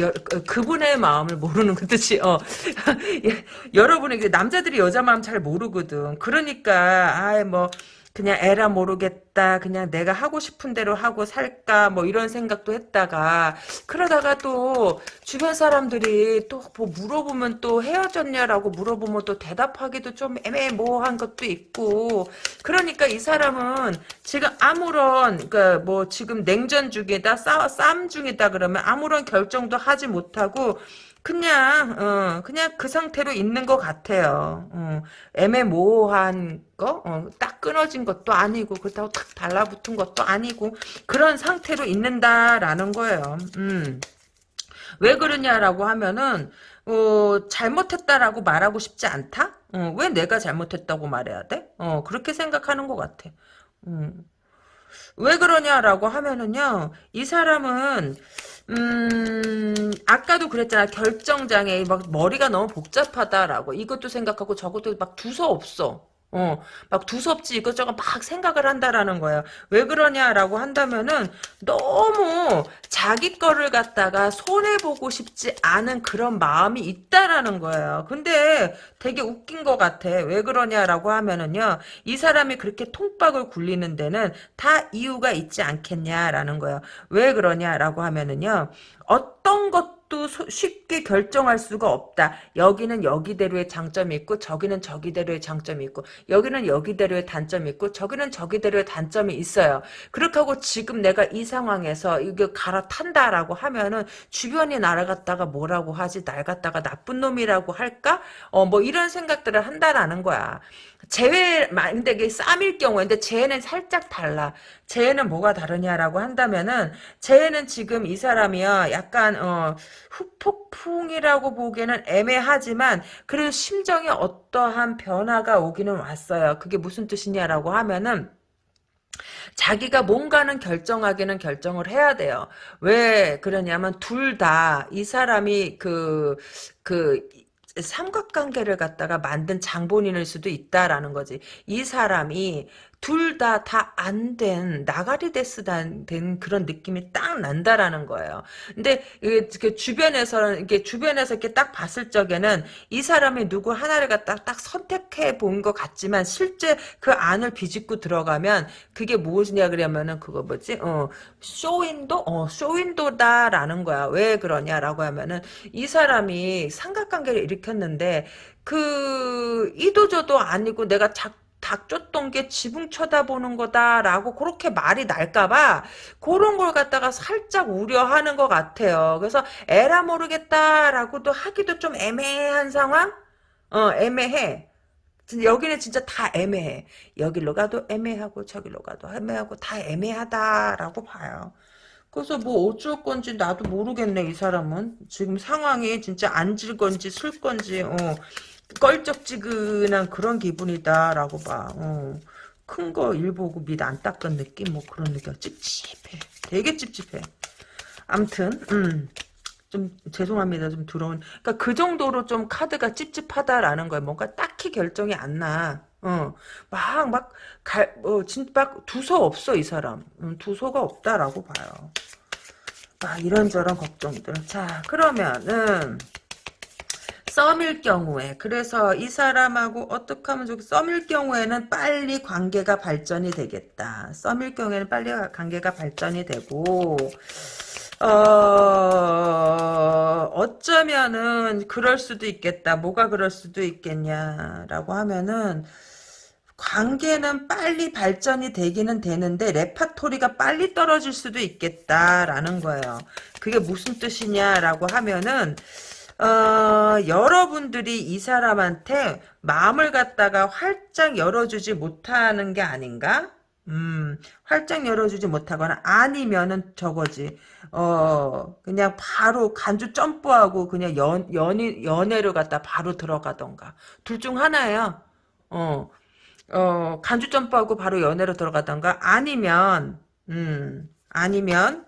여, 그- 그분의 마음을 모르는 그 뜻이 어 *laughs* 예, 여러분의 그 남자들이 여자 마음 잘 모르거든 그러니까 아이 뭐 그냥 에라 모르겠다 그냥 내가 하고 싶은 대로 하고 살까 뭐 이런 생각도 했다가 그러다가 또 주변 사람들이 또 뭐 물어보면 또 헤어졌냐라고 물어보면 또 대답하기도 좀 애매모호한 것도 있고 그러니까 이 사람은 지금 아무런 그뭐 지금 냉전 중이다 싸, 싸움 중이다 그러면 아무런 결정도 하지 못하고 그냥 어 그냥 그 상태로 있는 것 같아요. 어, 애매모호한 거, 어, 딱 끊어진 것도 아니고 그렇다고 탁 달라붙은 것도 아니고 그런 상태로 있는다라는 거예요. 음. 왜 그러냐라고 하면은 어, 잘못했다라고 말하고 싶지 않다? 어, 왜 내가 잘못했다고 말해야 돼? 어, 그렇게 생각하는 것 같아. 음. 왜 그러냐라고 하면은요, 이 사람은, 음, 아까도 그랬잖아. 결정장애, 막 머리가 너무 복잡하다라고. 이것도 생각하고 저것도 막 두서 없어. 어, 막 두섭지 이것저것 막 생각을 한다라는 거예요. 왜 그러냐라고 한다면은 너무 자기 거를 갖다가 손해보고 싶지 않은 그런 마음이 있다라는 거예요. 근데 되게 웃긴 것 같아. 왜 그러냐라고 하면은요. 이 사람이 그렇게 통박을 굴리는 데는 다 이유가 있지 않겠냐라는 거예요. 왜 그러냐라고 하면은요. 어떤 것 도 소- 쉽게 결정할 수가 없다. 여기는 여기대로의 장점이 있고 저기는 저기대로의 장점이 있고 여기는 여기대로의 단점이 있고 저기는 저기대로의 단점이 있어요. 그렇게 하고 지금 내가 이 상황에서 이게 갈아탄다라고 하면은 주변이 갖다가 뭐라고 하지 날 갖다가 나쁜 놈이라고 할까? 어 뭐 이런 생각들을 한다라는 거야. 재회 근데 이게 쌈일 경우에 근데 재해는 살짝 달라. 재해는 뭐가 다르냐라고 한다면은 재해는 지금 이 사람이요 약간 어 후폭풍이라고 보기에는 애매하지만 그래도 심정에 어떠한 변화가 오기는 왔어요. 그게 무슨 뜻이냐라고 하면은 자기가 뭔가는 결정하기는 결정을 해야 돼요. 왜 그러냐면 둘 다 이 사람이 그, 그, 삼각관계를 갖다가 만든 장본인일 수도 있다라는 거지. 이 사람이 둘 다 다 안 된 나가리 데스단 된 그런 느낌이 딱 난다라는 거예요. 근데 이게 그 주변에서는 이게 주변에서 이렇게 딱 봤을 적에는 이 사람이 누구 하나를 갖다 딱 선택해 본 것 같지만 실제 그 안을 비집고 들어가면 그게 무엇이냐 그러면은 그거 뭐지? 어 쇼윈도 어 쇼윈도다라는 거야. 왜 그러냐라고 하면은 이 사람이 삼각관계를 일으켰는데 그 이도저도 아니고 내가 작 닥쳤던 게 지붕 쳐다보는 거다라고 그렇게 말이 날까봐 그런 걸 갖다가 살짝 우려하는 것 같아요. 그래서 에라 모르겠다라고도 하기도 좀 애매한 상황? 어, 애매해. 여기는 진짜 다 애매해. 여기로 가도 애매하고 저기로 가도 애매하고 다 애매하다라고 봐요. 그래서 뭐 어쩔 건지 나도 모르겠네 이 사람은 지금 상황이 진짜 앉을 건지 쓸 건지 어, 껄쩍지근한 그런 기분이다라고 봐. 어. 큰거 일 보고 밑 안 닦은 느낌 뭐 그런 느낌 찝찝해 되게 찝찝해 암튼 음. 좀 죄송합니다. 좀 들어온. 그러니까 그 정도로 좀 카드가 찝찝하다라는 거예요. 뭔가 딱히 결정이 안 나. 어, 막, 막, 갈, 어, 진짜 막 두서 없어, 이 사람. 음, 두서가 없다라고 봐요. 아, 이런저런 걱정들. 자, 그러면은, 썸일 경우에, 그래서 이 사람하고 어떻게 하면 좋겠, 썸일 경우에는 빨리 관계가 발전이 되겠다. 썸일 경우에는 빨리 관계가 발전이 되고, 어, 어쩌면은 그럴 수도 있겠다. 뭐가 그럴 수도 있겠냐라고 하면은 관계는 빨리 발전이 되기는 되는데 레파토리가 빨리 떨어질 수도 있겠다라는 거예요. 그게 무슨 뜻이냐라고 하면은 어, 여러분들이 이 사람한테 마음을 갖다가 활짝 열어주지 못하는 게 아닌가? 음, 활짝 열어주지 못하거나 아니면은 저거지. 어, 그냥 바로 간주 점프하고 그냥 연, 연이, 연애를 갖다 바로 들어가던가. 둘 중 하나예요. 어, 어, 간주 점프하고 바로 연애로 들어가던가 아니면, 음, 아니면,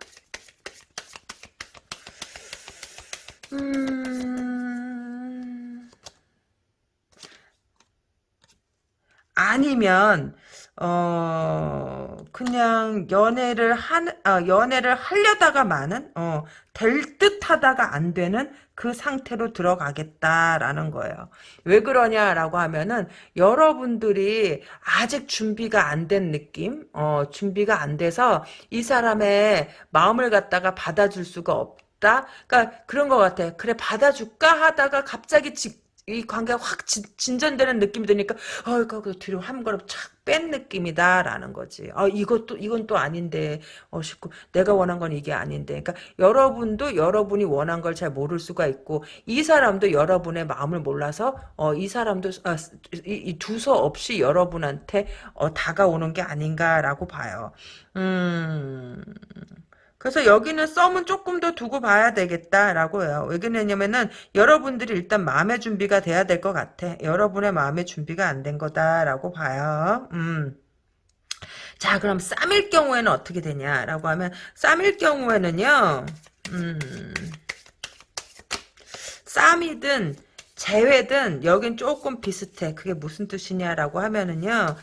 음, 아니면 어, 그냥 연애를 한, 아, 연애를 하려다가 많은, 어, 될 듯 하다가 안 되는 그 상태로 들어가겠다라는 거예요. 왜 그러냐라고 하면은, 여러분들이 아직 준비가 안 된 느낌, 어, 준비가 안 돼서 이 사람의 마음을 갖다가 받아줄 수가 없다? 그러니까 그런 것 같아. 그래, 받아줄까 하다가 갑자기 직, 이 관계가 확 진, 진전되는 느낌이 드니까 어그 뒤로 한 걸음 착뺀 느낌이다라는 거지. 어 이것도 이건 또 아닌데 어 싶고 내가 원한 건 이게 아닌데. 그러니까 여러분도 여러분이 원한 걸 잘 모를 수가 있고 이 사람도 여러분의 마음을 몰라서 어 이 사람도 아, 이, 이 두서 없이 여러분한테 어 다가오는 게 아닌가라고 봐요. 음. 그래서 여기는 썸은 조금 더 두고 봐야 되겠다라고 해요. 왜 그러냐면은 여러분들이 일단 마음의 준비가 돼야 될 것 같아. 여러분의 마음의 준비가 안 된 거다라고 봐요. 음. 자 그럼 쌈일 경우에는 어떻게 되냐라고 하면 쌈일 경우에는요. 음. 쌈이든 재회든 여긴 조금 비슷해. 그게 무슨 뜻이냐라고 하면은요.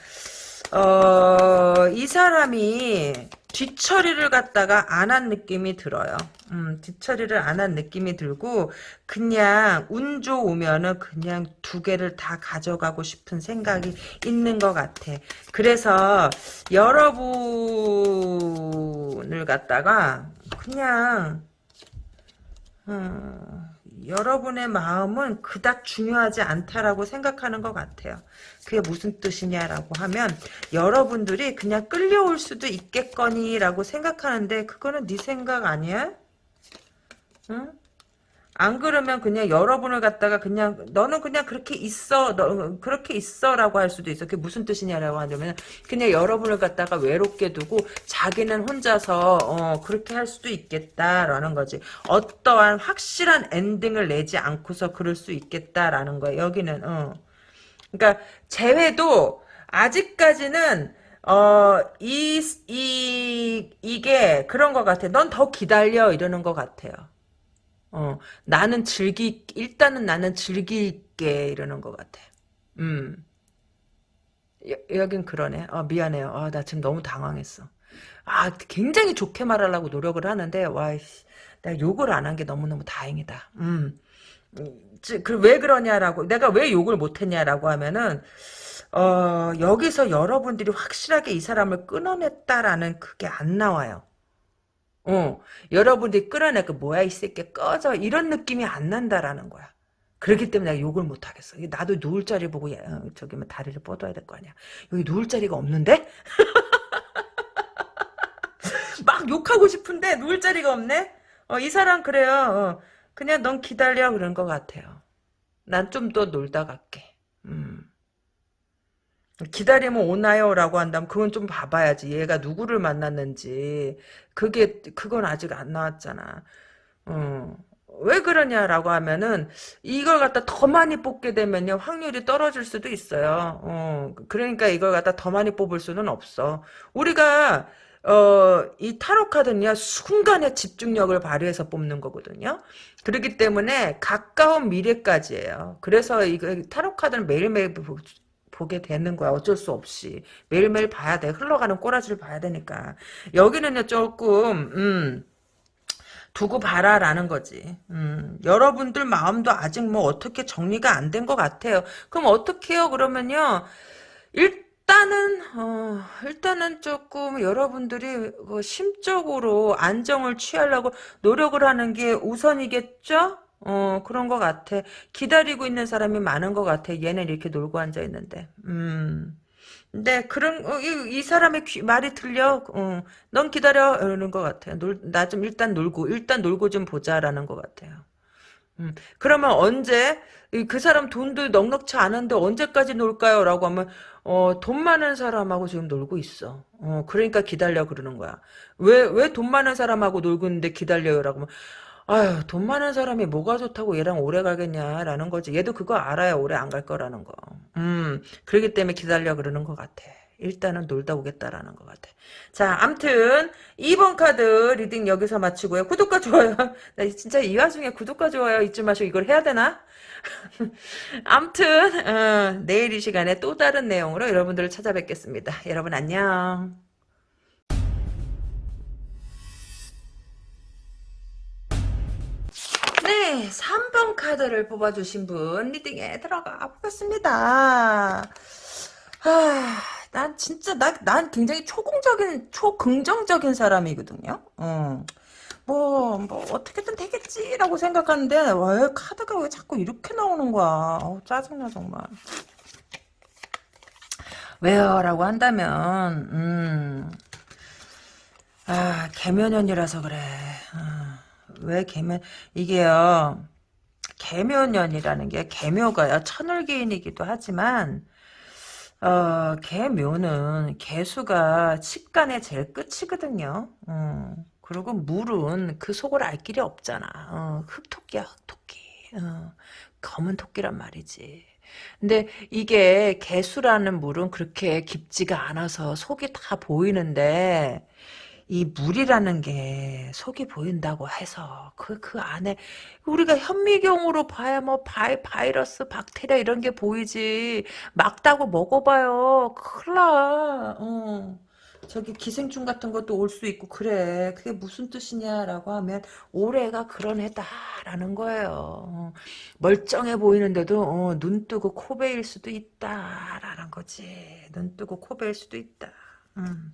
어, 이 사람이 뒤처리를 갖다가 안 한 느낌이 들어요. 음, 뒤처리를 안 한 느낌이 들고 그냥 운 좋으면은 그냥 두 개를 다 가져가고 싶은 생각이 있는 것 같아. 그래서 여러분을 갖다가 그냥 음, 여러분의 마음은 그닥 중요하지 않다라고 생각하는 것 같아요. 그게 무슨 뜻이냐라고 하면 여러분들이 그냥 끌려올 수도 있겠거니라고 생각하는데 그거는 네 생각 아니야? 응? 안 그러면 그냥 여러분을 갖다가 그냥 너는 그냥 그렇게 있어 너 그렇게 있어라고 할 수도 있어. 그게 무슨 뜻이냐라고 하냐면 그냥 여러분을 갖다가 외롭게 두고 자기는 혼자서 어, 그렇게 할 수도 있겠다라는 거지. 어떠한 확실한 엔딩을 내지 않고서 그럴 수 있겠다라는 거야. 여기는 어. 그러니까 재회도 아직까지는 어, 이, 이, 이게 그런 것 같아. 넌 더 기다려. 이러는 것 같아요. 어, 나는 즐기, 일단은 나는 즐길게, 이러는 것 같아. 음. 여, 여긴 그러네. 아, 미안해요. 아, 나 지금 너무 당황했어. 아, 굉장히 좋게 말하려고 노력을 하는데, 와, 씨, 내가 욕을 안 한 게 너무너무 다행이다. 음. 그, 왜 그러냐라고, 내가 왜 욕을 못했냐라고 하면은, 어, 여기서 여러분들이 확실하게 이 사람을 끊어냈다라는 그게 안 나와요. 어, 여러분들이 끌어내고 뭐야 이 새끼 꺼져 이런 느낌이 안 난다라는 거야. 그렇기 때문에 내가 욕을 못 하겠어. 나도 누울 자리 보고 어, 저기 뭐 다리를 뻗어야 될 거 아니야. 여기 누울 자리가 없는데? *laughs* 막 욕하고 싶은데 누울 자리가 없네? 어, 이 사람 그래요. 어, 그냥 넌 기다려 그런 것 같아요. 난 좀 더 놀다 갈게. 음. 기다리면 오나요 라고 한다면 그건 좀 봐봐야지. 얘가 누구를 만났는지. 그게 그건 아직 안 나왔잖아. 어. 왜 그러냐라고 하면은 이걸 갖다 더 많이 뽑게 되면요 확률이 떨어질 수도 있어요. 어. 그러니까 이걸 갖다 더 많이 뽑을 수는 없어. 우리가 어, 이 타로 카드는요, 순간의 집중력을 발휘해서 뽑는 거거든요. 그렇기 때문에 가까운 미래까지예요. 그래서 이거 타로 카드는 매일매일 보게 되는 거야. 어쩔 수 없이. 매일매일 봐야 돼. 흘러가는 꼬라지를 봐야 되니까. 여기는요, 조금, 음, 두고 봐라라는 거지. 음, 여러분들 마음도 아직 뭐 어떻게 정리가 안 된 것 같아요. 그럼 어떻게 해요? 그러면요, 일단은, 어, 일단은 조금 여러분들이 그 심적으로 안정을 취하려고 노력을 하는 게 우선이겠죠? 어, 그런 것 같아. 기다리고 있는 사람이 많은 것 같아. 얘는 이렇게 놀고 앉아 있는데. 음. 근데 그런 어, 이, 이 사람의 귀, 말이 들려. 어, 넌 기다려 이러는 것 같아. 나 좀 일단 놀고 일단 놀고 좀 보자라는 것 같아요. 음, 그러면 언제 그 사람 돈도 넉넉치 않은데 언제까지 놀까요? 라고 하면 어, 돈 많은 사람하고 지금 놀고 있어. 어, 그러니까 기다려 그러는 거야. 왜 왜 돈 많은 사람하고 놀고 있는데 기다려요 라고 하면 아유, 돈 많은 사람이 뭐가 좋다고 얘랑 오래 가겠냐라는 거지. 얘도 그거 알아요. 오래 안 갈 거라는 거. 음, 그러기 때문에 기다려 그러는 것 같아. 일단은 놀다 오겠다라는 것 같아. 자, 암튼 2번 카드 reading 여기서 마치고요. 구독과 좋아요. *laughs* 나 진짜 이 와중에 구독과 좋아요 잊지 마시고 이걸 해야 되나? *laughs* 암튼 어, 내일 이 시간에 또 다른 내용으로 여러분들을 찾아뵙겠습니다. 여러분 안녕. 네, 3번 카드를 뽑아주신 분 리딩에 들어가 보겠습니다. 아, 난 진짜 나, 난 굉장히 초공적인 초긍정적인 사람이거든요. 어. 뭐, 뭐, 어떻게든 되겠지라고 생각하는데, 왜, 카드가 왜 자꾸 이렇게 나오는 거야. 어 짜증나, 정말. 왜요? 라고 한다면, 음, 아, 개면연이라서 그래. 아, 왜 개면, 이게요, 개면연이라는 게, 개묘가요, 천을개인이기도 하지만, 어, 개묘는 개수가 칩간의 제일 끝이거든요. 어, 그리고 물은 그 속을 알 길이 없잖아. 어, 흑토끼야, 흑토끼. 어, 검은 토끼란 말이지. 근데 이게 개수라는 물은 그렇게 깊지가 않아서 속이 다 보이는데 이 물이라는 게 속이 보인다고 해서 그, 그 안에 우리가 현미경으로 봐야 뭐 바이, 바이러스, 박테리아 이런 게 보이지 맑다고 먹어봐요. 큰일 나. 어. 저기 기생충 같은 것도 올 수 있고 그래. 그게 무슨 뜻이냐라고 하면 올해가 그런 해다라는 거예요. 어. 멀쩡해 보이는데도 어, 눈 뜨고 코 베일 수도 있다라는 거지. 눈 뜨고 코 베일 수도 있다. 음.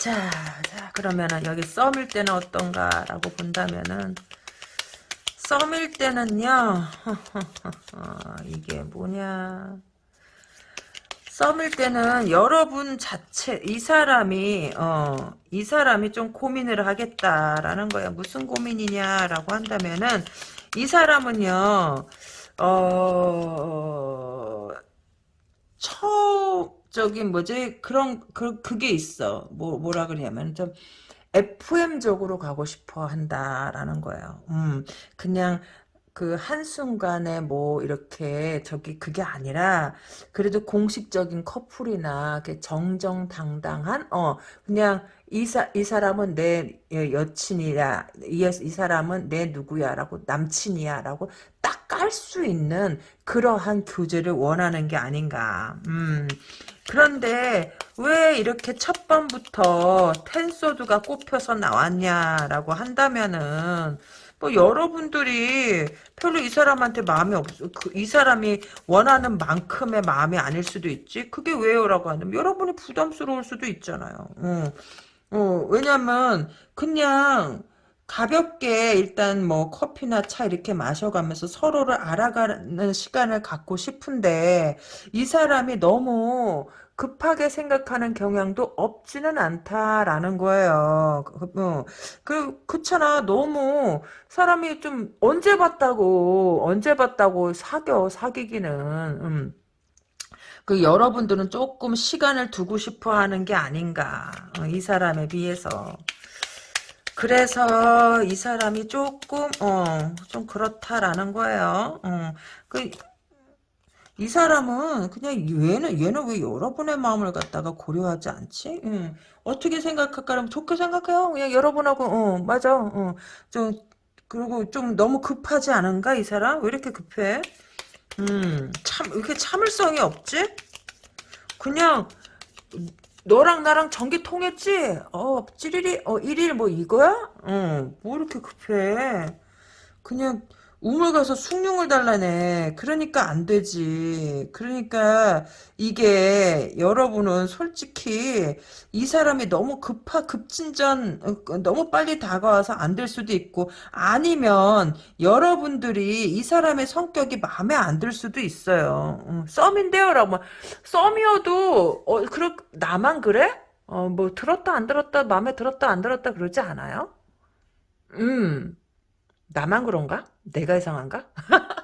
자, 자, 그러면은 여기 썸일 때는 어떤가라고 본다면은 썸일 때는요. *laughs* 이게 뭐냐? 썸일 때는 여러분 자체 이 사람이 어, 이 사람이 좀 고민을 하겠다라는 거야. 무슨 고민이냐라고 한다면은 이 사람은요. 어 처음 저기 뭐지? 그런 그 그게 있어. 뭐 뭐라 그러냐면 좀 FM적으로 가고 싶어 한다라는 거예요. 음 그냥 그 한순간에 뭐 이렇게 저기 그게 아니라 그래도 공식적인 커플이나 정정당당한 어 그냥 이, 사, 이 사람은 내 여친이야. 이, 이 사람은 내 누구야라고 남친이야라고 딱 깔 수 있는 그러한 교제를 원하는 게 아닌가. 음 그런데 왜 이렇게 첫 번부터 텐소드가 꼽혀서 나왔냐라고 한다면은 뭐 여러분들이 별로 이 사람한테 마음이 없, 그, 이 사람이 원하는 만큼의 마음이 아닐 수도 있지. 그게 왜요라고 하면 여러분이 부담스러울 수도 있잖아요. 어, 어, 왜냐면 그냥 가볍게 일단 뭐 커피나 차 이렇게 마셔가면서 서로를 알아가는 시간을 갖고 싶은데 이 사람이 너무 급하게 생각하는 경향도 없지는 않다라는 거예요. 그, 그, 그렇잖아. 너무 사람이 좀 언제 봤다고, 언제 봤다고 사겨, 사귀기는. 음. 그 여러분들은 조금 시간을 두고 싶어 하는 게 아닌가. 어, 이 사람에 비해서. 그래서 이 사람이 조금 어 좀 그렇다라는 거예요. 어, 그, 이 사람은 그냥 얘는 얘는 왜 여러분의 마음을 갖다가 고려하지 않지? 응. 어떻게 생각할까면 좋게 생각해요. 그냥 여러분하고 어 맞아. 어, 좀 그리고 좀 너무 급하지 않은가 이 사람? 왜 이렇게 급해? 음, 참 이렇게 참을성이 없지? 그냥 너랑 나랑 전기 통했지? 어, 찌리리, 어, 일일 뭐 이거야? 어, 뭐 이렇게 급해. 그냥, 우물 가서 숭늉을 달라네. 그러니까 안 되지. 그러니까 이게 여러분은 솔직히 이 사람이 너무 급하 급진전 어, 너무 빨리 다가와서 안 될 수도 있고 아니면 여러분들이 이 사람의 성격이 마음에 안 들 수도 있어요. 음, 썸인데요라고 썸이어도 어 그렇 나만 그래? 어 뭐 들었다 안 들었다 마음에 들었다 안 들었다 그러지 않아요? 음. 나만 그런가? 내가 이상한가? *laughs*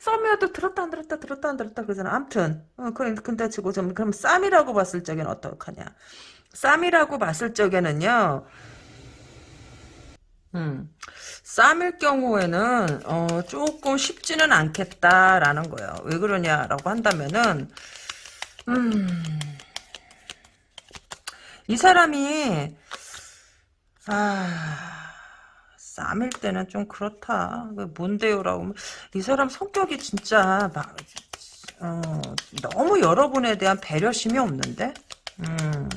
썸이어도 들었다 안 들었다 들었다 안 들었다 그러잖아. 암튼 어, 그, 근데 치고 좀 그럼 쌈이라고 봤을 적에는 어떡하냐? 쌈이라고 봤을 적에는요. 음, 쌈일 경우에는 어, 조금 쉽지는 않겠다라는 거예요. 왜 그러냐라고 한다면은 음, 이 사람이, 아, 쌈일 때는 좀 그렇다. 그 뭔데요라고. 이 사람 성격이 진짜, 막, 어, 너무 여러분에 대한 배려심이 없는데? 음,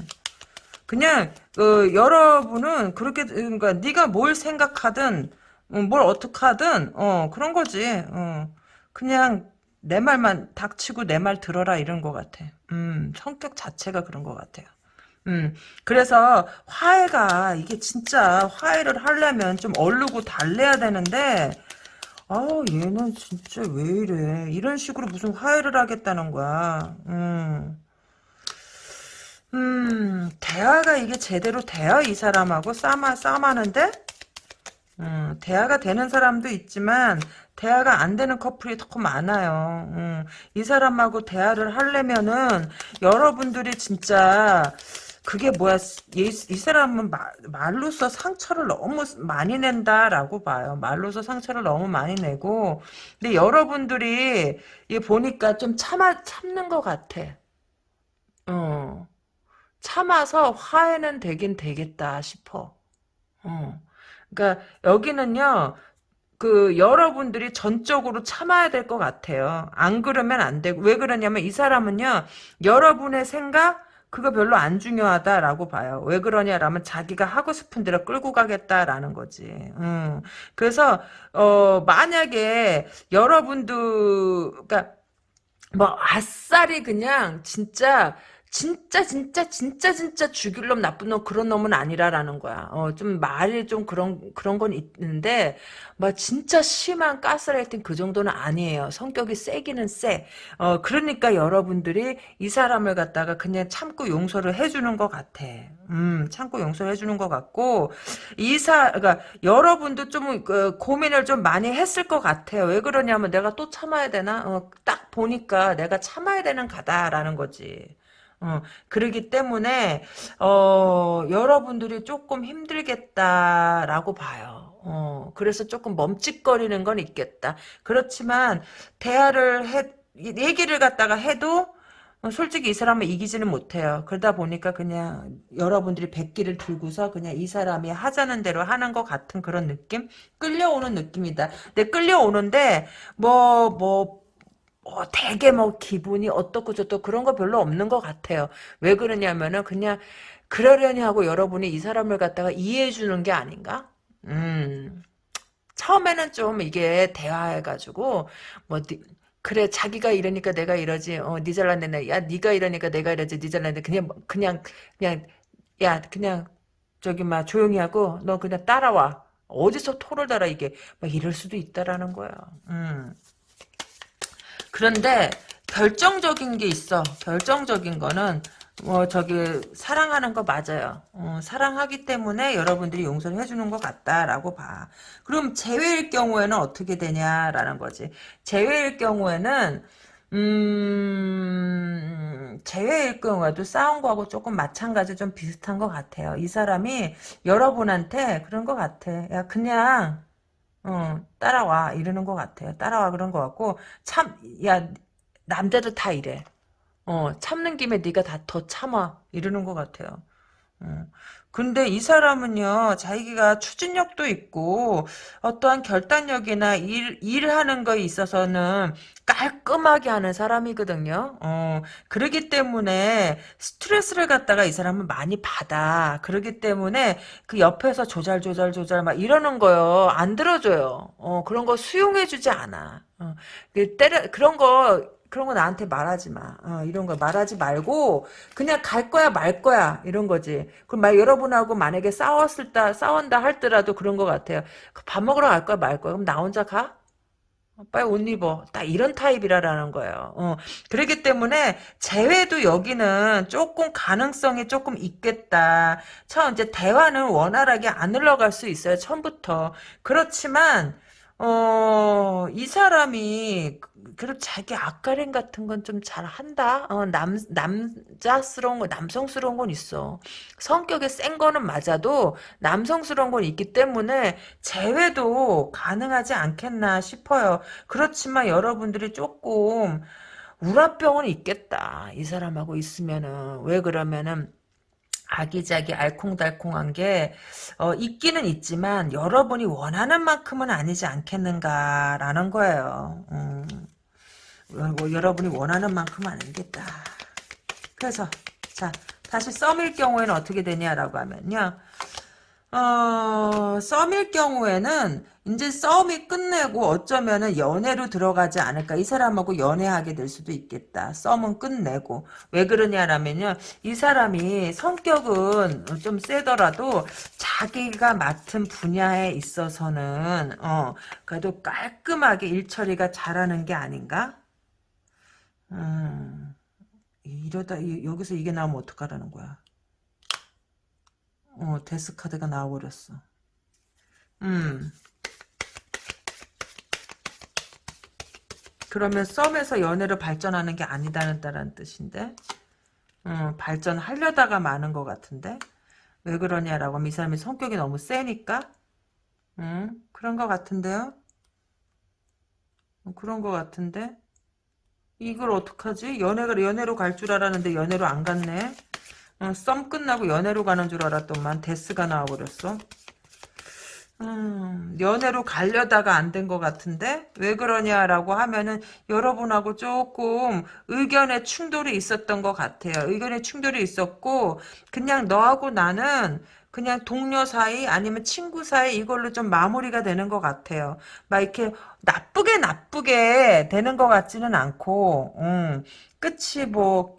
그냥, 그, 여러분은 그렇게, 그러니까, 네가 뭘 생각하든, 음, 뭘 어떻게 하든, 어, 그런 거지. 어, 그냥, 내 말만 닥치고 내 말 들어라 이런 것 같아. 음, 성격 자체가 그런 것 같아요. 음, 그래서 화해가 이게 진짜 화해를 하려면 좀 얼르고 달래야 되는데 아 얘는 진짜 왜 이래. 이런 식으로 무슨 화해를 하겠다는 거야. 음, 음 대화가 이게 제대로 돼요? 이 사람하고 싸마 싸마는데? 음, 대화가 되는 사람도 있지만 대화가 안 되는 커플이 더 많아요. 음, 이 사람하고 대화를 하려면은 여러분들이 진짜 그게 뭐야 이, 이 사람은 말, 말로써 상처를 너무 많이 낸다라고 봐요. 말로써 상처를 너무 많이 내고 근데 여러분들이 이 보니까 좀 참아 참는 것 같아. 어, 참아서 화해는 되긴 되겠다 싶어. 어. 그러니까 여기는요. 그 여러분들이 전적으로 참아야 될 것 같아요. 안 그러면 안 되고 왜 그러냐면 이 사람은요. 여러분의 생각 그거 별로 안 중요하다라고 봐요. 왜 그러냐라면 자기가 하고 싶은 대로 끌고 가겠다라는 거지. 음. 그래서 어 만약에 여러분들 그러니까 뭐 아싸리 그냥 진짜 진짜 진짜 진짜 진짜 죽일 놈 나쁜 놈 그런 놈은 아니라라는 거야. 어, 좀 말이 좀 그런 그런 건 있는데 막 진짜 심한 가스라이팅 그 정도는 아니에요. 성격이 세기는 세. 어, 그러니까 여러분들이 이 사람을 갖다가 그냥 참고 용서를 해주는 것 같아. 음, 참고 용서를 해주는 것 같고 이사 그러니까 여러분도 좀 그, 고민을 좀 많이 했을 것 같아요. 왜 그러냐면 내가 또 참아야 되나? 어, 딱 보니까 내가 참아야 되는 가다라는 거지. 어, 그러기 때문에 어, 여러분들이 조금 힘들겠다라고 봐요. 어, 그래서 조금 멈칫거리는 건 있겠다. 그렇지만 대화를 해 얘기를 갖다가 해도 어, 솔직히 이 사람은 이기지는 못해요. 그러다 보니까 그냥 여러분들이 백기를 들고서 그냥 이 사람이 하자는 대로 하는 것 같은 그런 느낌? 끌려오는 느낌이다. 근데 끌려오는데 뭐, 뭐, 어, 되게 뭐 기분이 어떻고 저떻고 그런 거 별로 없는 것 같아요. 왜 그러냐면은 그냥 그러려니 하고 여러분이 이 사람을 갖다가 이해해 주는 게 아닌가? 음. 처음에는 좀 이게 대화해가지고 뭐 그래 자기가 이러니까 내가 이러지 어 니잘났네 야 니가 이러니까 내가 이러지 니잘났네 그냥 그냥 그냥 야 그냥 저기 막 조용히 하고 너 그냥 따라와 어디서 토를 달아 이게 막 이럴 수도 있다라는 거야. 음. 그런데 결정적인 게 있어. 결정적인 거는 뭐 저기 사랑하는 거 맞아요. 어, 사랑하기 때문에 여러분들이 용서를 해주는 것 같다라고 봐. 그럼 재회일 경우에는 어떻게 되냐라는 거지. 재회일 경우에는 음, 재회일 경우에도 싸운 거하고 조금 마찬가지 좀 비슷한 것 같아요. 이 사람이 여러분한테 그런 것 같아. 야 그냥 어, 따라와 이러는 것 같아요. 따라와 그런 것 같고 참 야 남자들 다 이래. 어 참는 김에 네가 다 더 참아 이러는 것 같아요. 어. 근데 이 사람은요, 자기가 추진력도 있고, 어떠한 결단력이나 일, 일하는 거에 있어서는 깔끔하게 하는 사람이거든요. 어, 그러기 때문에 스트레스를 갖다가 이 사람은 많이 받아. 그러기 때문에 그 옆에서 조잘, 조잘, 조잘 막 이러는 거요. 안 들어줘요. 어, 그런 거 수용해주지 않아. 어, 그 때려, 그런 거 그런 거 나한테 말하지 마. 어, 이런 거 말하지 말고 그냥 갈 거야 말 거야 이런 거지. 그럼 막 여러분하고 만약에 싸웠을 때 싸운다 할더라도 그런 것 같아요. 그밥 먹으러 갈 거야 말 거야. 그럼 나 혼자 가? 어, 빨리 옷 입어. 딱 이런 타입이라라는 거예요. 어, 그렇기 때문에 재회도 여기는 조금 가능성이 조금 있겠다. 처음 이제 대화는 원활하게 안 흘러갈 수 있어요. 처음부터. 그렇지만 어, 이 사람이 그럼 자기 앞가림 같은 건 좀 잘 한다. 어, 남 남자스러운 거, 남성스러운 건 있어. 성격이 센 거는 맞아도 남성스러운 건 있기 때문에 재회도 가능하지 않겠나 싶어요. 그렇지만 여러분들이 조금 우라병은 있겠다. 이 사람하고 있으면은 왜 그러면은 아기자기 알콩달콩한 게 어, 있기는 있지만 여러분이 원하는 만큼은 아니지 않겠는가라는 거예요. 음, 뭐, 여러분이 원하는 만큼은 아니겠다. 그래서 자 다시 썸일 경우에는 어떻게 되냐라고 하면요. 어, 썸일 경우에는 이제 썸이 끝내고 어쩌면은 연애로 들어가지 않을까. 이 사람하고 연애하게 될 수도 있겠다. 썸은 끝내고. 왜 그러냐라면요. 이 사람이 성격은 좀 세더라도 자기가 맡은 분야에 있어서는 어, 그래도 깔끔하게 일 처리가 잘하는 게 아닌가? 음, 이러다 여기서 이게 나오면 어떡하라는 거야. 어, 데스카드가 나와버렸어. 음. 그러면 썸에서 연애로 발전하는 게 아니다는 따른 뜻인데? 음, 발전하려다가 많은 것 같은데? 왜 그러냐라고 하면 이 사람이 성격이 너무 세니까? 음, 그런 것 같은데요? 음, 그런 것 같은데? 이걸 어떡하지? 연애가, 연애로 갈 줄 알았는데 연애로 안 갔네? 어, 썸 끝나고 연애로 가는 줄 알았더만 데스가 나와버렸어. 음, 연애로 가려다가 안 된 것 같은데 왜 그러냐라고 하면은 여러분하고 조금 의견의 충돌이 있었던 것 같아요. 의견의 충돌이 있었고 그냥 너하고 나는 그냥 동료 사이 아니면 친구 사이 이걸로 좀 마무리가 되는 것 같아요. 막 이렇게 나쁘게 나쁘게 되는 것 같지는 않고 음, 끝이 뭐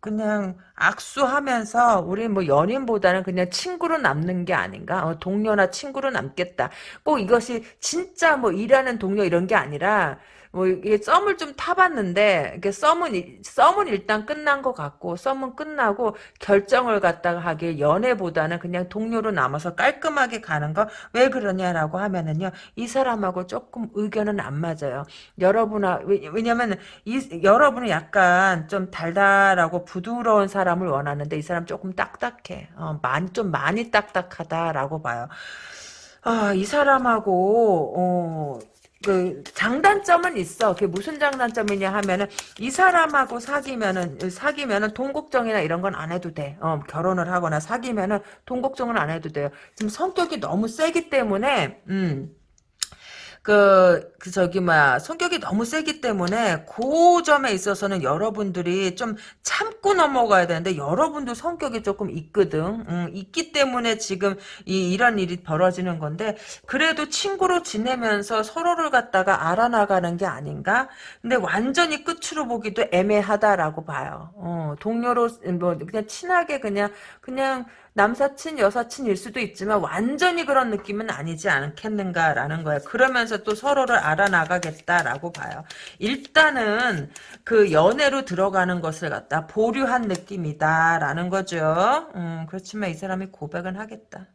그냥 악수하면서 우리 뭐 연인보다는 그냥 친구로 남는 게 아닌가? 어, 동료나 친구로 남겠다. 꼭 이것이 진짜 뭐 일하는 동료 이런 게 아니라 뭐 이게 썸을 좀 타봤는데 이게 썸은 썸은 일단 끝난 것 같고 썸은 끝나고 결정을 갖다가 하길 연애보다는 그냥 동료로 남아서 깔끔하게 가는 거 왜 그러냐라고 하면은요 이 사람하고 조금 의견은 안 맞아요. 여러분아 왜냐면 이 여러분은 약간 좀 달달하고 부드러운 사람을 원하는데 이 사람 조금 딱딱해. 어, 많이 좀 많이 딱딱하다라고 봐요. 아, 이 사람하고 어, 그 장단점은 있어. 그게 무슨 장단점이냐 하면은 이 사람하고 사귀면은 사귀면은 돈 걱정이나 이런 건 안 해도 돼. 어, 결혼을 하거나 사귀면은 돈 걱정은 안 해도 돼요. 지금 성격이 너무 세기 때문에 음. 그, 그 저기 뭐야 성격이 너무 세기 때문에 그 점에 있어서는 여러분들이 좀 참고 넘어가야 되는데 여러분도 성격이 조금 있거든. 음, 있기 때문에 지금 이 이런 일이 벌어지는 건데 그래도 친구로 지내면서 서로를 갖다가 알아나가는 게 아닌가? 근데 완전히 끝으로 보기도 애매하다라고 봐요. 어, 동료로 뭐 그냥 친하게 그냥 그냥 남사친, 여사친일 수도 있지만 완전히 그런 느낌은 아니지 않겠는가라는 거예요. 그러면서 또 서로를 알아나가겠다라고 봐요. 일단은 그 연애로 들어가는 것을 갖다 보류한 느낌이다라는 거죠. 음, 그렇지만 이 사람이 고백은 하겠다.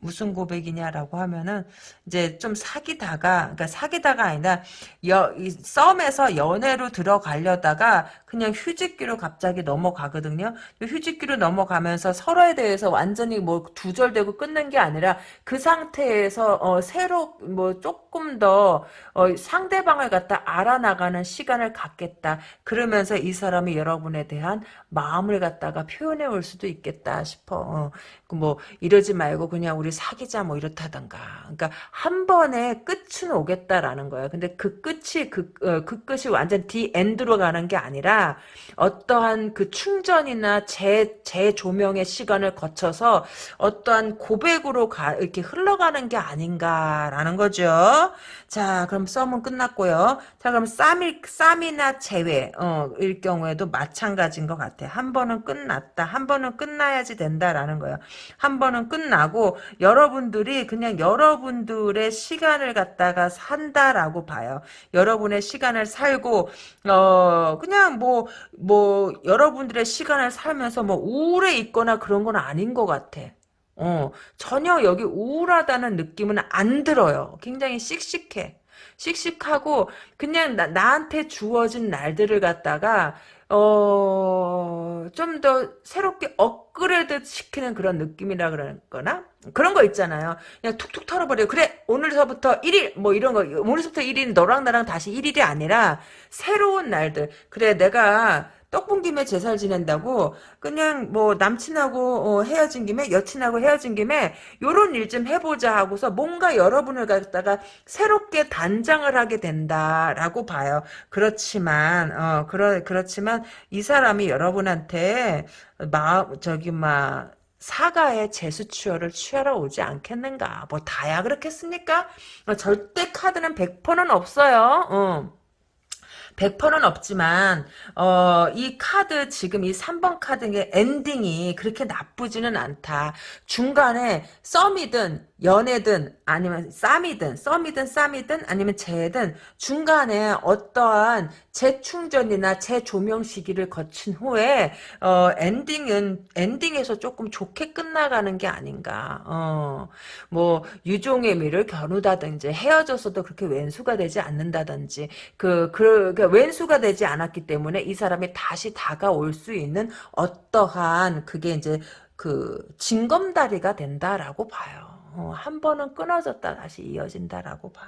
무슨 고백이냐라고 하면은 이제 좀 사귀다가 그러니까 사귀다가 아니라 여, 이 썸에서 연애로 들어가려다가 그냥 휴직기로 갑자기 넘어가거든요. 휴직기로 넘어가면서 서로에 대해서 완전히 뭐 두절되고 끝낸 게 아니라 그 상태에서 어, 새로 뭐 조금 더 어, 상대방을 갖다 알아나가는 시간을 갖겠다. 그러면서 이 사람이 여러분에 대한 마음을 갖다가 표현해 올 수도 있겠다 싶어. 어, 그뭐 이러지 말고 그냥 우리 사귀자 뭐 이렇다던가. 그러니까 한 번에 끝은 오겠다라는 거예요. 근데 그 끝이 그, 어, 그 끝이 완전 디 엔드로 가는 게 아니라 어떠한 그 충전이나 재 재조명의 시간을 거쳐서 어떠한 고백으로 가, 이렇게 흘러가는 게 아닌가라는 거죠. 자, 그럼 썸은 끝났고요. 자, 그럼 쌈일, 쌈이나 제외, 어, 일 경우에도 마찬가지인 것 같아. 한 번은 끝났다. 한 번은 끝나야지 된다라는 거예요. 한 번은 끝나고, 여러분들이 그냥 여러분들의 시간을 갖다가 산다라고 봐요. 여러분의 시간을 살고, 어, 그냥 뭐, 뭐, 여러분들의 시간을 살면서 뭐 우울해 있거나 그런 건 아닌 것 같아. 어, 전혀 여기 우울하다는 느낌은 안 들어요. 굉장히 씩씩해. 씩씩하고 그냥 나, 나한테 주어진 날들을 갖다가 어, 좀 더 새롭게 업그레이드 시키는 그런 느낌이라 그러거나? 그런 거 있잖아요. 그냥 툭툭 털어버려. 그래, 오늘서부터 1일, 뭐 이런 거, 오늘서부터 1일, 너랑 나랑 다시 1일이 아니라, 새로운 날들. 그래, 내가, 떡분 김에 제살 지낸다고 그냥 뭐 남친하고 어, 헤어진 김에 여친하고 헤어진 김에 요런 일 좀 해보자 하고서 뭔가 여러분을 갖다가 새롭게 단장을 하게 된다라고 봐요. 그렇지만 어 그러 그렇지만 이 사람이 여러분한테 마 저기 막 사과의 제스처를 취하러 오지 않겠는가? 뭐 다야 그렇겠습니까? 어, 절대 카드는 100%는 없어요. 어. 100%는 없지만 어, 이 카드 지금 이 3번 카드의 엔딩이 그렇게 나쁘지는 않다. 중간에 썸이든 연애든 아니면 쌈이든 썸이든 쌈이든 아니면 재회든 중간에 어떠한 재충전이나 재조명 시기를 거친 후에 어, 엔딩은 엔딩에서 조금 좋게 끝나가는 게 아닌가. 어, 뭐 유종의 미를 겨누다든지 헤어져서도 그렇게 왼수가 되지 않는다든지 그, 그, 그 왼수가 되지 않았기 때문에 이 사람이 다시 다가올 수 있는 어떠한 그게 이제 그 징검다리가 된다라고 봐요. 어, 한 번은 끊어졌다 다시 이어진다라고 봐.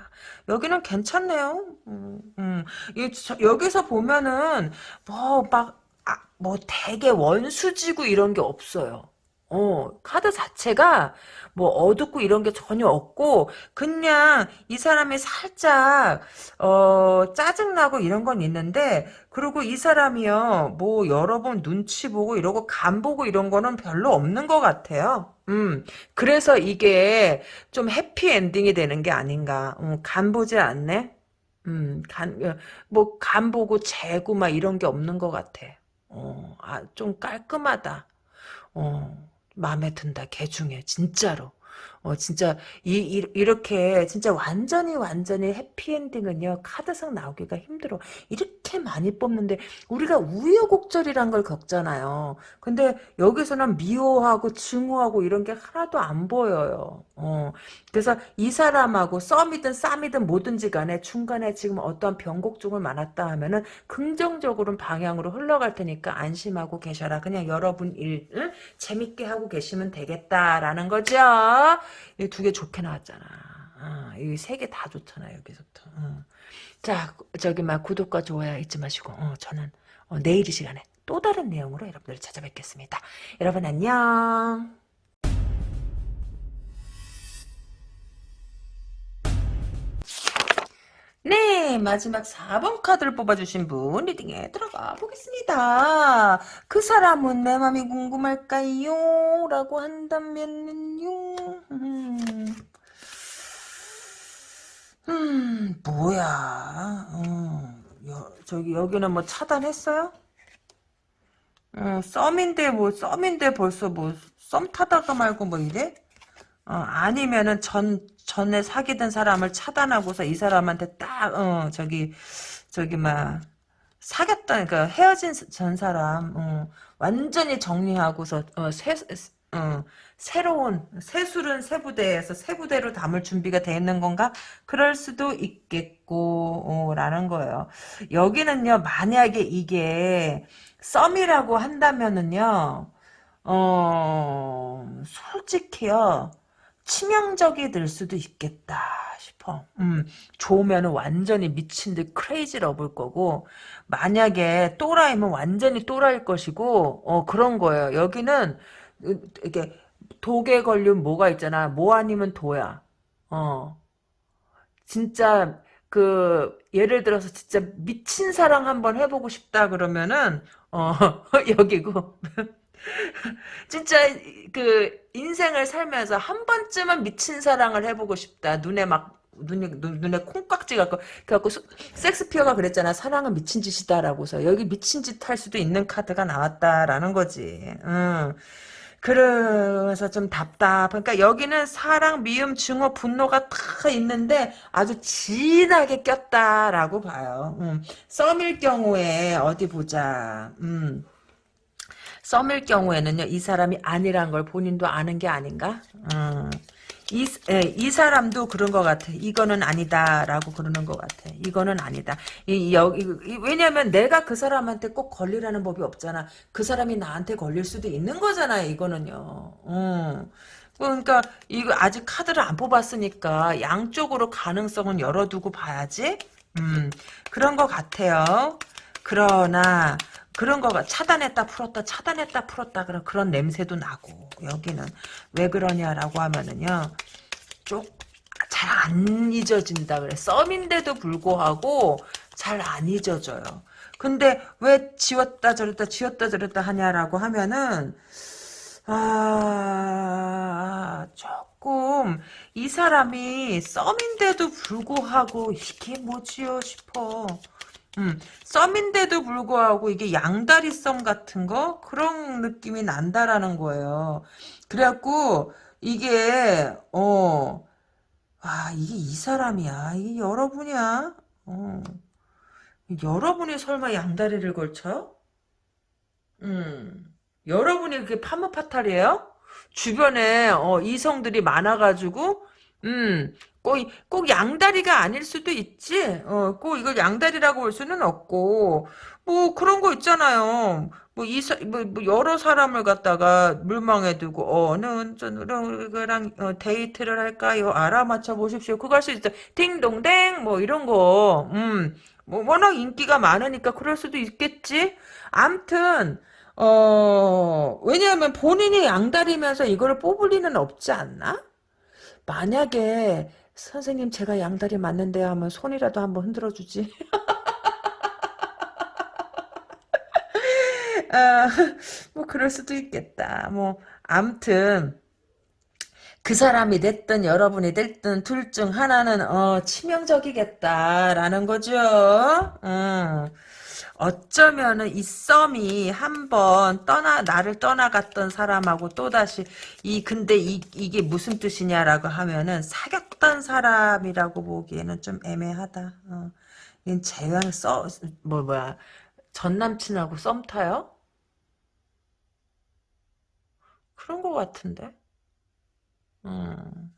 여기는 괜찮네요. 음, 음. 여기서 보면은 뭐막 아, 뭐 되게 원수지고 이런 게 없어요. 어, 카드 자체가 뭐 어둡고 이런 게 전혀 없고 그냥 이 사람이 살짝 어 짜증나고 이런 건 있는데 그리고 이 사람이요 뭐 여러 번 눈치 보고 이러고 간 보고 이런 거는 별로 없는 것 같아요. 음 그래서 이게 좀 해피 엔딩이 되는 게 아닌가. 음, 간 보지 않네. 음, 간, 어, 뭐, 간 보고 재고 막 이런 게 없는 것 같아. 어, 아, 좀 깔끔하다. 어. 마음에 든다. 개 중에 진짜로. 어 진짜 이, 이 이 렇게 진짜 완전히 완전히 해피엔딩은요 카드상 나오기가 힘들어. 이렇게 많이 뽑는데 우리가 우여곡절이란 걸 겪잖아요. 근데 여기서는 미워하고 증오하고 이런 게 하나도 안 보여요. 어 그래서 이 사람하고 썸이든 쌈이든 뭐든지 간에 중간에 지금 어떠한 변곡점을 많았다 하면은 긍정적으로 방향으로 흘러갈 테니까 안심하고 계셔라. 그냥 여러분 일 응? 재밌게 하고 계시면 되겠다라는 거죠 이 두 개 좋게 나왔잖아. 어, 이세 개 다 좋잖아 여기서부터. 어. 자 저기 막 구독과 좋아요 잊지 마시고 어, 저는 어, 내일 이 시간에 또 다른 내용으로 여러분들 찾아뵙겠습니다. 여러분 안녕. 네, 마지막 4번 카드를 뽑아주신 분 리딩에 들어가 보겠습니다. 그 사람은 내 맘이 궁금할까요? 라고 한다면요. 음, 음 뭐야. 음, 여, 저기 여기는 뭐 차단했어요? 어, 썸인데 뭐 썸인데 벌써 뭐 썸 타다가 말고 뭐 이래? 어, 아니면은 전 전에 사귀던 사람을 차단하고서 이 사람한테 딱, 어, 저기, 저기, 막, 사귀었던, 그, 헤어진 전 사람, 어, 완전히 정리하고서, 어, 새, 어, 새로운, 새술은 새 부대에서 새 부대로 담을 준비가 돼 있는 건가? 그럴 수도 있겠고, 어, 라는 거예요. 여기는요, 만약에 이게, 썸이라고 한다면은요, 어, 솔직히요, 치명적이 될 수도 있겠다 싶어. 음, 좋으면 완전히 미친 듯 crazy love일 거고 만약에 또라이면 완전히 또라이일 것이고 어 그런 거예요. 여기는 이게 독에 걸린 뭐가 있잖아. 모 아니면 도야. 어. 진짜 그 예를 들어서 진짜 미친 사랑 한번 해보고 싶다 그러면은 어 *laughs* 여기고 *laughs* 진짜 그 인생을 살면서 한 번쯤은 미친 사랑을 해보고 싶다. 눈에 막 눈에 눈, 에 콩깍지가 그래갖고 섹스피어가 그랬잖아. 사랑은 미친 짓이다라고서 여기 미친 짓 할 수도 있는 카드가 나왔다라는 거지. 응. 그래서 좀 답답. 그러니까 여기는 사랑, 미움, 증오, 분노가 다 있는데 아주 진하게 꼈다라고 봐요. 음. 썸일 경우에 어디 보자. 음. 썸일 경우에는요, 이 사람이 아니란 걸 본인도 아는 게 아닌가? 음. 이, 예, 이 사람도 그런 것 같아. 이거는 아니다라고 그러는 것 같아. 이거는 아니다. 이, 여기, 이, 왜냐면 내가 그 사람한테 꼭 걸리라는 법이 없잖아. 그 사람이 나한테 걸릴 수도 있는 거잖아요, 이거는요. 음. 그러니까 이거 아직 카드를 안 뽑았으니까 양쪽으로 가능성은 열어두고 봐야지. 음, 그런 것 같아요. 그러나 그런 거가 차단했다 풀었다 차단했다 풀었다 그런 그런 냄새도 나고. 여기는 왜 그러냐라고 하면은요. 쪽 잘 안 잊어진다 그래. 썸인데도 불구하고 잘 안 잊어져요. 근데 왜 지웠다 저랬다 지웠다 저랬다 하냐라고 하면은 아 조금 이 사람이 썸인데도 불구하고 이게 뭐지요 싶어 음, 썸인데도 불구하고 이게 양다리 썸 같은 거 그런 느낌이 난다라는 거예요. 그래갖고 이게 어, 아 이게 이 사람이야. 이게 여러분이야. 어, 여러분이 설마 양다리를 걸쳐? 음, 여러분이 그게 파무파탈이에요? 주변에 어, 이성들이 많아가지고 음, 꼭, 꼭 양다리가 아닐 수도 있지. 어, 꼭 이걸 양다리라고 볼 수는 없고, 뭐, 그런 거 있잖아요. 뭐, 이, 사- 뭐, 뭐 여러 사람을 갖다가 물망에 두고, 어, 어느 누구랑 어, 데이트를 할까요? 알아맞혀 보십시오. 그거 할 수 있어. 딩동댕, 뭐, 이런 거. 음, 뭐, 워낙 인기가 많으니까 그럴 수도 있겠지. 암튼, 어, 왜냐하면 본인이 양다리면서 이거를 뽑을 리는 없지 않나? 만약에 선생님 제가 양다리 맞는데 하면 손이라도 한번 흔들어 주지. *laughs* 아, 뭐 그럴 수도 있겠다. 뭐 암튼 그 사람이 됐든 여러분이 됐든 둘 중 하나는 어 치명적이겠다라는 거죠. 음. 어쩌면은 이 썸이 한번 떠나 나를 떠나갔던 사람하고 또다시 이 근데 이 이게 무슨 뜻이냐라고 하면은 사귀었던 사람이라고 보기에는 좀 애매하다. 어. 얜 재앙 써뭐 뭐야 전 남친하고 썸 타요? 그런 거 같은데. 음.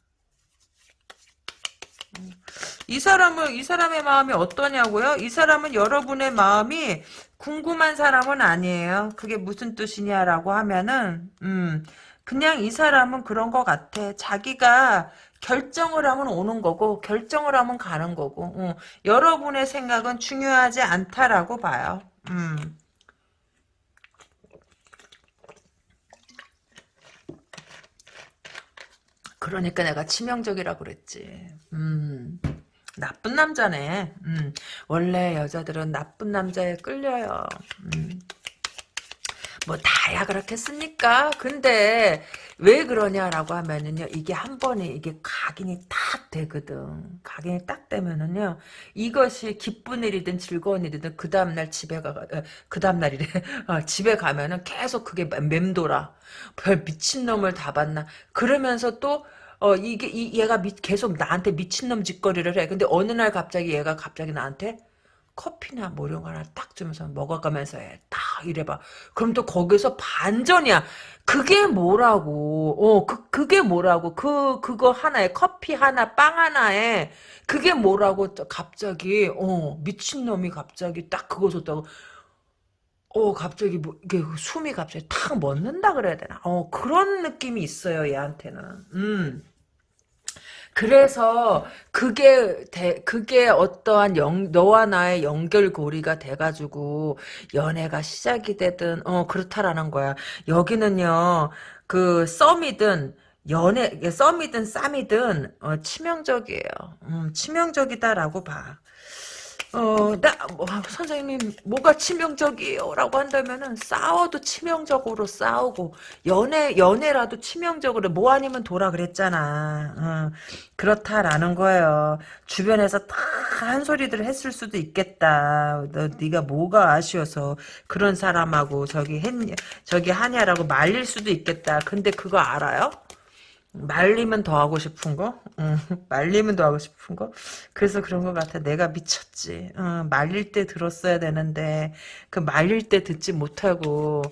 이 사람은 이 사람의 마음이 어떠냐고요? 이 사람은 여러분의 마음이 궁금한 사람은 아니에요. 그게 무슨 뜻이냐라고 하면은 음 그냥 이 사람은 그런 것 같아. 자기가 결정을 하면 오는 거고 결정을 하면 가는 거고 어, 여러분의 생각은 중요하지 않다라고 봐요. 음. 그러니까 내가 치명적이라 그랬지. 음. 나쁜 남자네. 음. 원래 여자들은 나쁜 남자에 끌려요. 음. 뭐 다야 그렇겠습니까? 근데 왜 그러냐라고 하면은요 이게 한 번에 이게 각인이 딱 되거든. 각인이 딱 되면은요 이것이 기쁜 일이든 즐거운 일이든 그 다음 날 집에 가 그 다음 날이래 *laughs* 어, 집에 가면은 계속 그게 맴돌아. 별 미친 놈을 다 봤나? 그러면서 또 어, 이게, 이, 얘가 미, 계속 나한테 미친놈 짓거리를 해. 근데 어느 날 갑자기 얘가 갑자기 나한테 커피나 뭐 이런 거 하나 딱 주면서 먹어가면서 해. 딱 이래봐. 그럼 또 거기서 반전이야. 그게 뭐라고. 어, 그, 그게 뭐라고. 그, 그거 하나에, 커피 하나, 빵 하나에, 그게 뭐라고 갑자기, 어, 미친놈이 갑자기 딱 그거 줬다고. 어, 갑자기 뭐, 이게 숨이 갑자기 탁 멎는다 그래야 되나. 어, 그런 느낌이 있어요, 얘한테는. 음. 그래서 그게 대, 그게 어떠한 영, 너와 나의 연결고리가 돼가지고 연애가 시작이 되든 어 그렇다라는 거야. 여기는요 그 썸이든 연애 썸이든 쌈이든 어, 치명적이에요. 음, 치명적이다라고 봐. 어, 나, 뭐, 선생님, 뭐가 치명적이에요? 라고 한다면은, 싸워도 치명적으로 싸우고, 연애, 연애라도 치명적으로, 뭐 아니면 돌아 그랬잖아. 어, 그렇다라는 거예요. 주변에서 다 한 소리들 했을 수도 있겠다. 너, 네가 뭐가 아쉬워서 그런 사람하고 저기 했냐, 저기 하냐라고 말릴 수도 있겠다. 근데 그거 알아요? 말리면 더 하고 싶은 거? 응, *laughs* 말리면 더 하고 싶은 거? 그래서 그런 것 같아. 내가 미쳤지. 응, 말릴 때 들었어야 되는데, 그 말릴 때 듣지 못하고,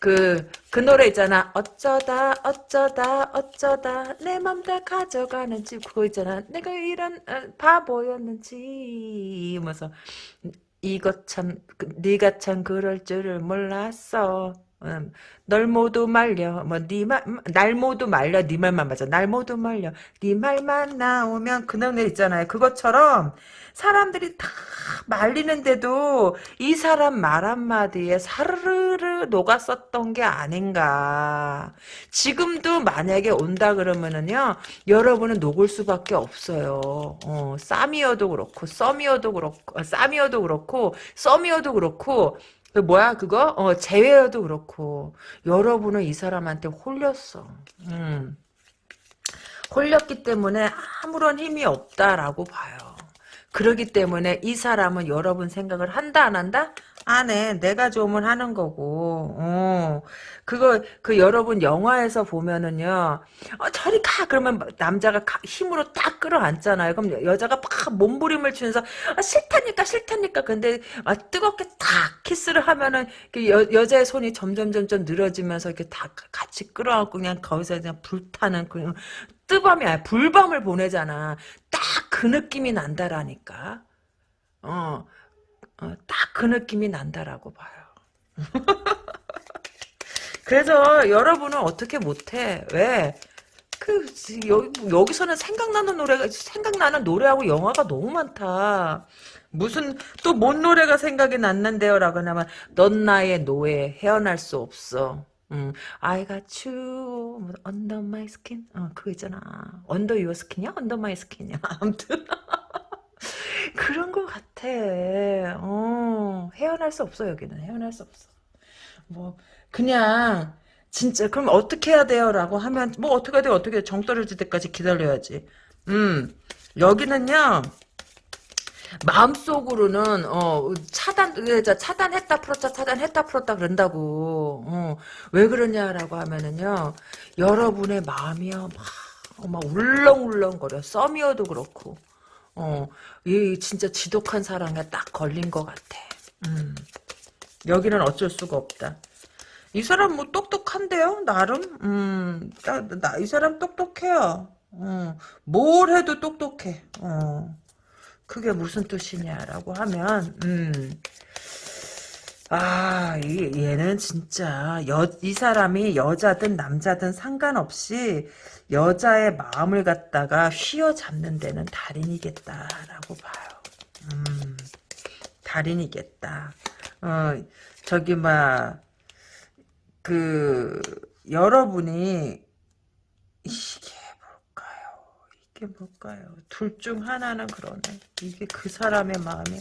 그, 그 노래 있잖아. 어쩌다, 어쩌다, 어쩌다, 내 맘 다 가져가는지. 그거 있잖아. 내가 이런, 어, 바보였는지. 이러면서, 이것 참, 그, 네가 참 그럴 줄을 몰랐어. 음, 널 모두 말려. 뭐네말날 모두 말려. 네 말만 맞아. 날 모두 말려. 네 말만 나오면 그 노래 있잖아요. 그것처럼 사람들이 다 말리는데도 이 사람 말 한마디에 사르르 녹았었던 게 아닌가. 지금도 만약에 온다 그러면은요 여러분은 녹을 수밖에 없어요. 어, 쌈이어도 그렇고 썸이어도 그렇고 어, 쌈이어도 그렇고 썸이어도 그렇고 그 뭐야 그거? 어 재회여도 그렇고 여러분은 이 사람한테 홀렸어. 음. 홀렸기 때문에 아무런 힘이 없다라고 봐요. 그러기 때문에 이 사람은 여러분 생각을 한다 안 한다? 안 해. 내가 좋으면 하는 거고. 어. 그거 그 여러분 영화에서 보면은요. 어, 저리 가 그러면 남자가 가, 힘으로 딱 끌어안잖아요. 그럼 여자가 막 몸부림을 치면서 아, 싫다니까 싫다니까. 근데 아, 뜨겁게 탁 키스를 하면은 그 여, 여자의 손이 점점 점점 늘어지면서 이렇게 다 같이 끌어안고 그냥 거기서 그냥 불타는 그냥 뜨밤이야. 불밤을 보내잖아. 딱 그 느낌이 난다라니까. 어. 어, 딱 그 느낌이 난다라고 봐요. *laughs* 그래서 여러분은 어떻게 못해? 왜? 그 여기, 여기서는 생각나는 노래가 생각나는 노래하고 영화가 너무 많다. 무슨 또 뭔 노래가 생각이 났는데요라고 하면 넌 나의 노예 헤어날 수 없어. 음, I got you under my skin. 어, 그거 있잖아. under your skin이야? under my skin이야? *laughs* 아무튼 *laughs* 그런 것 같아. 어, 헤어날 수 없어, 여기는. 헤어날 수 없어. 뭐, 그냥, 진짜, 그럼 어떻게 해야 돼요? 라고 하면, 뭐, 어떻게 해야 돼? 어떻게 해? 정 떨어질 때까지 기다려야지. 음, 여기는요, 마음속으로는 어 차단 차단했다 풀었다 차단했다 풀었다 그런다고 어, 왜 그러냐라고 하면은요 여러분의 마음이요 막, 막 울렁울렁거려 썸이어도 그렇고 어, 이 진짜 지독한 사랑에 딱 걸린 것 같아. 음. 여기는 어쩔 수가 없다. 이 사람 뭐 똑똑한데요? 나름? 음, 나, 나, 이 사람 똑똑해요. 어, 뭘 해도 똑똑해. 어, 그게 무슨 뜻이냐라고 하면, 음, 아, 이, 얘는 진짜, 여, 이 사람이 여자든 남자든 상관없이 여자의 마음을 갖다가 휘어잡는 데는 달인이겠다라고 봐요. 음, 달인이겠다. 어, 저기, 막, 그, 여러분이, 이게 뭘까요? 이게 뭘까요? 둘 중 하나는 그러네. 이게 그 사람의 마음이,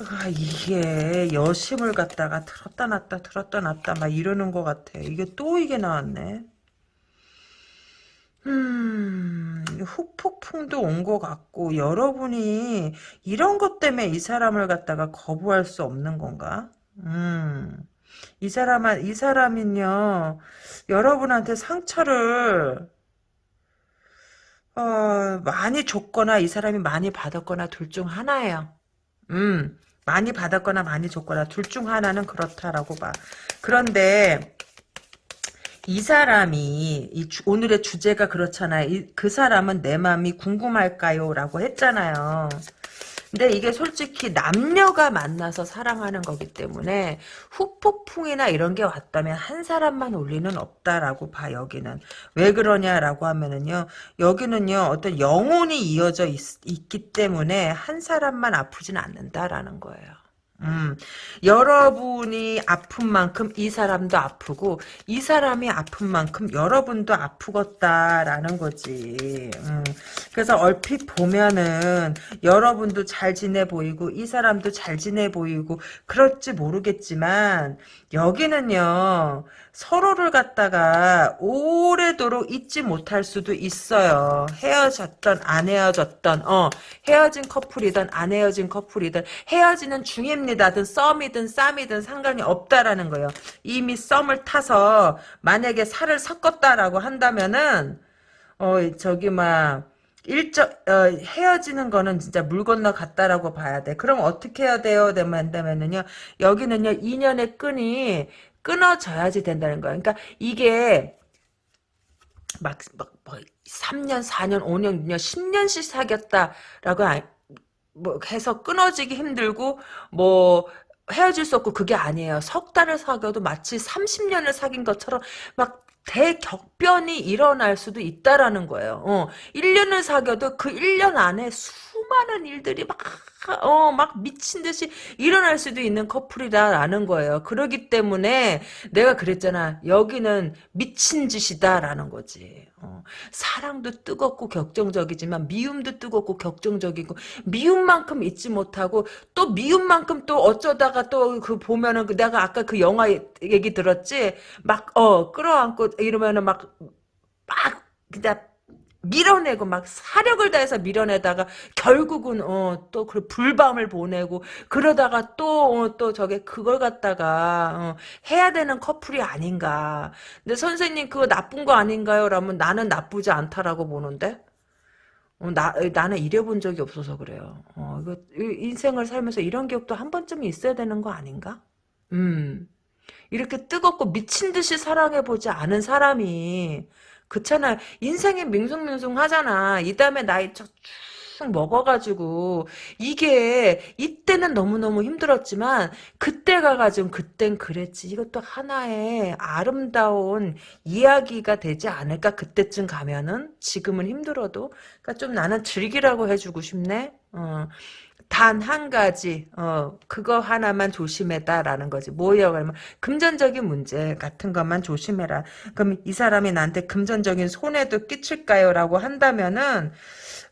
아, 이게 여심을 갖다가 들었다 놨다 들었다 놨다 막 이러는 것 같아. 이게 또 이게 나왔네. 음, 후폭풍도 온 것 같고, 여러분이 이런 것 때문에 이 사람을 갖다가 거부할 수 없는 건가? 음, 이 사람은, 이 사람은요, 여러분한테 상처를, 어, 많이 줬거나, 이 사람이 많이 받았거나, 둘 중 하나예요. 음, 많이 받았거나, 많이 줬거나, 둘 중 하나는 그렇다라고 봐. 그런데, 이 사람이 이 주, 오늘의 주제가 그렇잖아요. 이, 그 사람은 내 마음이 궁금할까요? 라고 했잖아요. 근데 이게 솔직히 남녀가 만나서 사랑하는 거기 때문에 후폭풍이나 이런 게 왔다면 한 사람만 올 리는 없다라고 봐 여기는 왜 그러냐라고 하면은요 여기는요 어떤 영혼이 이어져 있, 있기 때문에 한 사람만 아프진 않는다라는 거예요. 음, 여러분이 아픈 만큼 이 사람도 아프고 이 사람이 아픈 만큼 여러분도 아프겠다라는 거지. 음, 그래서 얼핏 보면은 여러분도 잘 지내 보이고 이 사람도 잘 지내 보이고 그럴지 모르겠지만 여기는요. 서로를 갖다가 오래도록 잊지 못할 수도 있어요. 헤어졌던 안 헤어졌던 어 헤어진 커플이든 안 헤어진 커플이든 헤어지는 중입니다든 썸이든 쌈이든 상관이 없다라는 거예요. 이미 썸을 타서 만약에 살을 섞었다라고 한다면은 어 저기 막 일정 어, 헤어지는 거는 진짜 물 건너 갔다라고 봐야 돼. 그럼 어떻게 해야 돼요? 되면요 여기는요 인연의 끈이 끊어져야지 된다는 거야. 그러니까 이게 막, 막, 뭐, 3년, 4년, 5년, 6년, 10년씩 사귀었다라고 아, 뭐 해서 끊어지기 힘들고 뭐 헤어질 수 없고 그게 아니에요. 석 달을 사귀어도 마치 30년을 사귄 것처럼 막 대격변이 일어날 수도 있다라는 거예요. 어, 1년을 사귀어도 그 1년 안에 수 많은 일들이 막, 어, 막 미친 듯이 일어날 수도 있는 커플이다라는 거예요. 그러기 때문에 내가 그랬잖아. 여기는 미친 짓이다라는 거지. 어, 사랑도 뜨겁고 격정적이지만 미움도 뜨겁고 격정적이고 미움만큼 잊지 못하고 또 미움만큼 또 어쩌다가 또 그 보면은 그 내가 아까 그 영화 얘기 들었지 막 어 끌어안고 이러면은 막 막 그냥 밀어내고 막 사력을 다해서 밀어내다가 결국은 어 또 그 불밤을 보내고 그러다가 또또 어, 저게 그걸 갖다가 어, 해야 되는 커플이 아닌가. 근데 선생님 그거 나쁜 거 아닌가요? 라면 나는 나쁘지 않다라고 보는데. 어, 나, 나는 이래본 적이 없어서 그래요. 어, 이거, 인생을 살면서 이런 기억도 한 번쯤 있어야 되는 거 아닌가? 음. 이렇게 뜨겁고 미친 듯이 사랑해보지 않은 사람이, 그렇잖아. 인생이 밍숭밍숭 하잖아. 이 다음에 나이 쭉 먹어가지고 이게 이때는 너무너무 힘들었지만 그때 가가지고 그땐 그랬지. 이것도 하나의 아름다운 이야기가 되지 않을까 그때쯤 가면은 지금은 힘들어도 그러니까 좀 나는 즐기라고 해주고 싶네. 어. 단 한 가지 어 그거 하나만 조심해다라는 거지. 뭐예요? 그러면 금전적인 문제 같은 것만 조심해라. 그럼 이 사람이 나한테 금전적인 손해도 끼칠까요? 라고 한다면은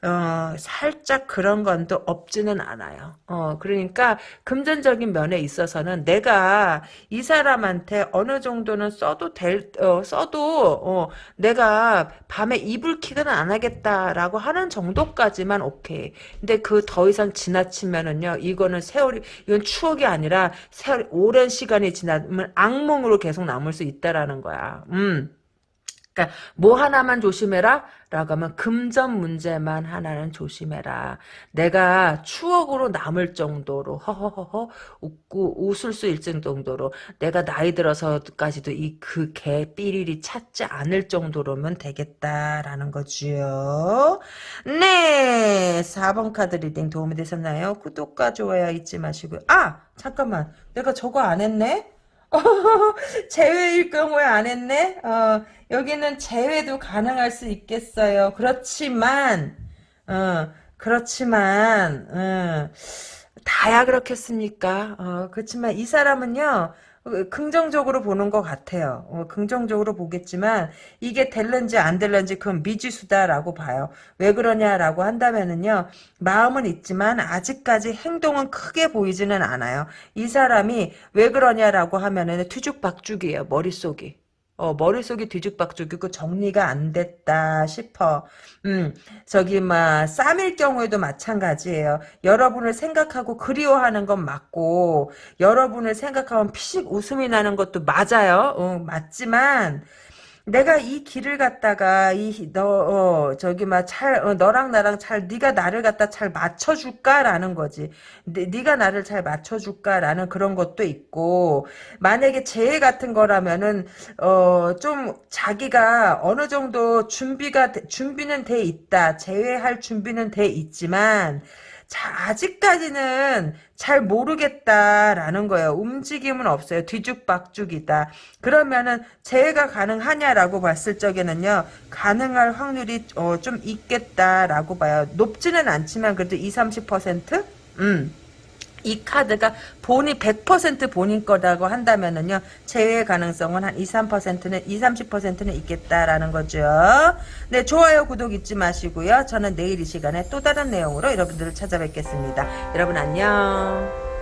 어, 살짝 그런 건도 없지는 않아요. 어, 그러니까 금전적인 면에 있어서는 내가 이 사람한테 어느 정도는 써도 될, 어, 써도, 어, 내가 밤에 이불킥은 안 하겠다라고 하는 정도까지만 오케이. 근데 그 더 이상 지나치면은요, 이거는 세월이, 이건 추억이 아니라 세월이 오랜 시간이 지나면 악몽으로 계속 남을 수 있다라는 거야. 음. 그러니까 뭐 하나만 조심해라 라고 하면 금전 문제만 하나는 조심해라. 내가 추억으로 남을 정도로 허허허허 웃고 웃을 수 있을 정도로 내가 나이 들어서까지도 이 그 개 삐리리 찾지 않을 정도로면 되겠다라는 거지요. 네 4번 카드 reading 도움이 되셨나요? 구독과 좋아요 잊지 마시고요. 아 잠깐만 내가 저거 안 했네? *laughs* 재회일 경우에 안 했네? 어, 여기는 재회도 가능할 수 있겠어요. 그렇지만, 어, 그렇지만, 어, 다야 그렇겠습니까? 어, 그렇지만 이 사람은요, 어, 긍정적으로 보는 것 같아요. 어, 긍정적으로 보겠지만 이게 될런지 안 될런지 그건 미지수다라고 봐요. 왜 그러냐라고 한다면은요. 마음은 있지만 아직까지 행동은 크게 보이지는 않아요. 이 사람이 왜 그러냐라고 하면은 뒤죽박죽이에요. 머릿속이. 어, 머릿속이 뒤죽박죽이고 정리가 안 됐다 싶어. 음, 저기, 막, 쌈일 경우에도 마찬가지예요. 여러분을 생각하고 그리워하는 건 맞고, 여러분을 생각하면 피식 웃음이 나는 것도 맞아요. 어, 맞지만, 내가 이 길을 갔다가 이너 어, 저기 막잘 어, 너랑 나랑 잘 네가 나를 갖다 잘 맞춰줄까라는 거지. 네, 네가 나를 잘 맞춰줄까라는 그런 것도 있고 만약에 재해 같은 거라면은 어, 좀 자기가 어느 정도 준비가 준비는 돼 있다. 재회할 준비는 돼 있지만 자, 아직까지는 잘 모르겠다라는 거예요. 움직임은 없어요. 뒤죽박죽이다. 그러면은 재해가 가능하냐라고 봤을 적에는요. 가능할 확률이 어, 좀 있겠다라고 봐요. 높지는 않지만 그래도 20, 30%? 음. 이 카드가 본이 100% 본인 거라고 한다면은요 제외 가능성은 한 2, 3%는 2, 30%는 있겠다라는 거죠. 네 좋아요 구독 잊지 마시고요. 저는 내일 이 시간에 또 다른 내용으로 여러분들을 찾아뵙겠습니다. 여러분 안녕.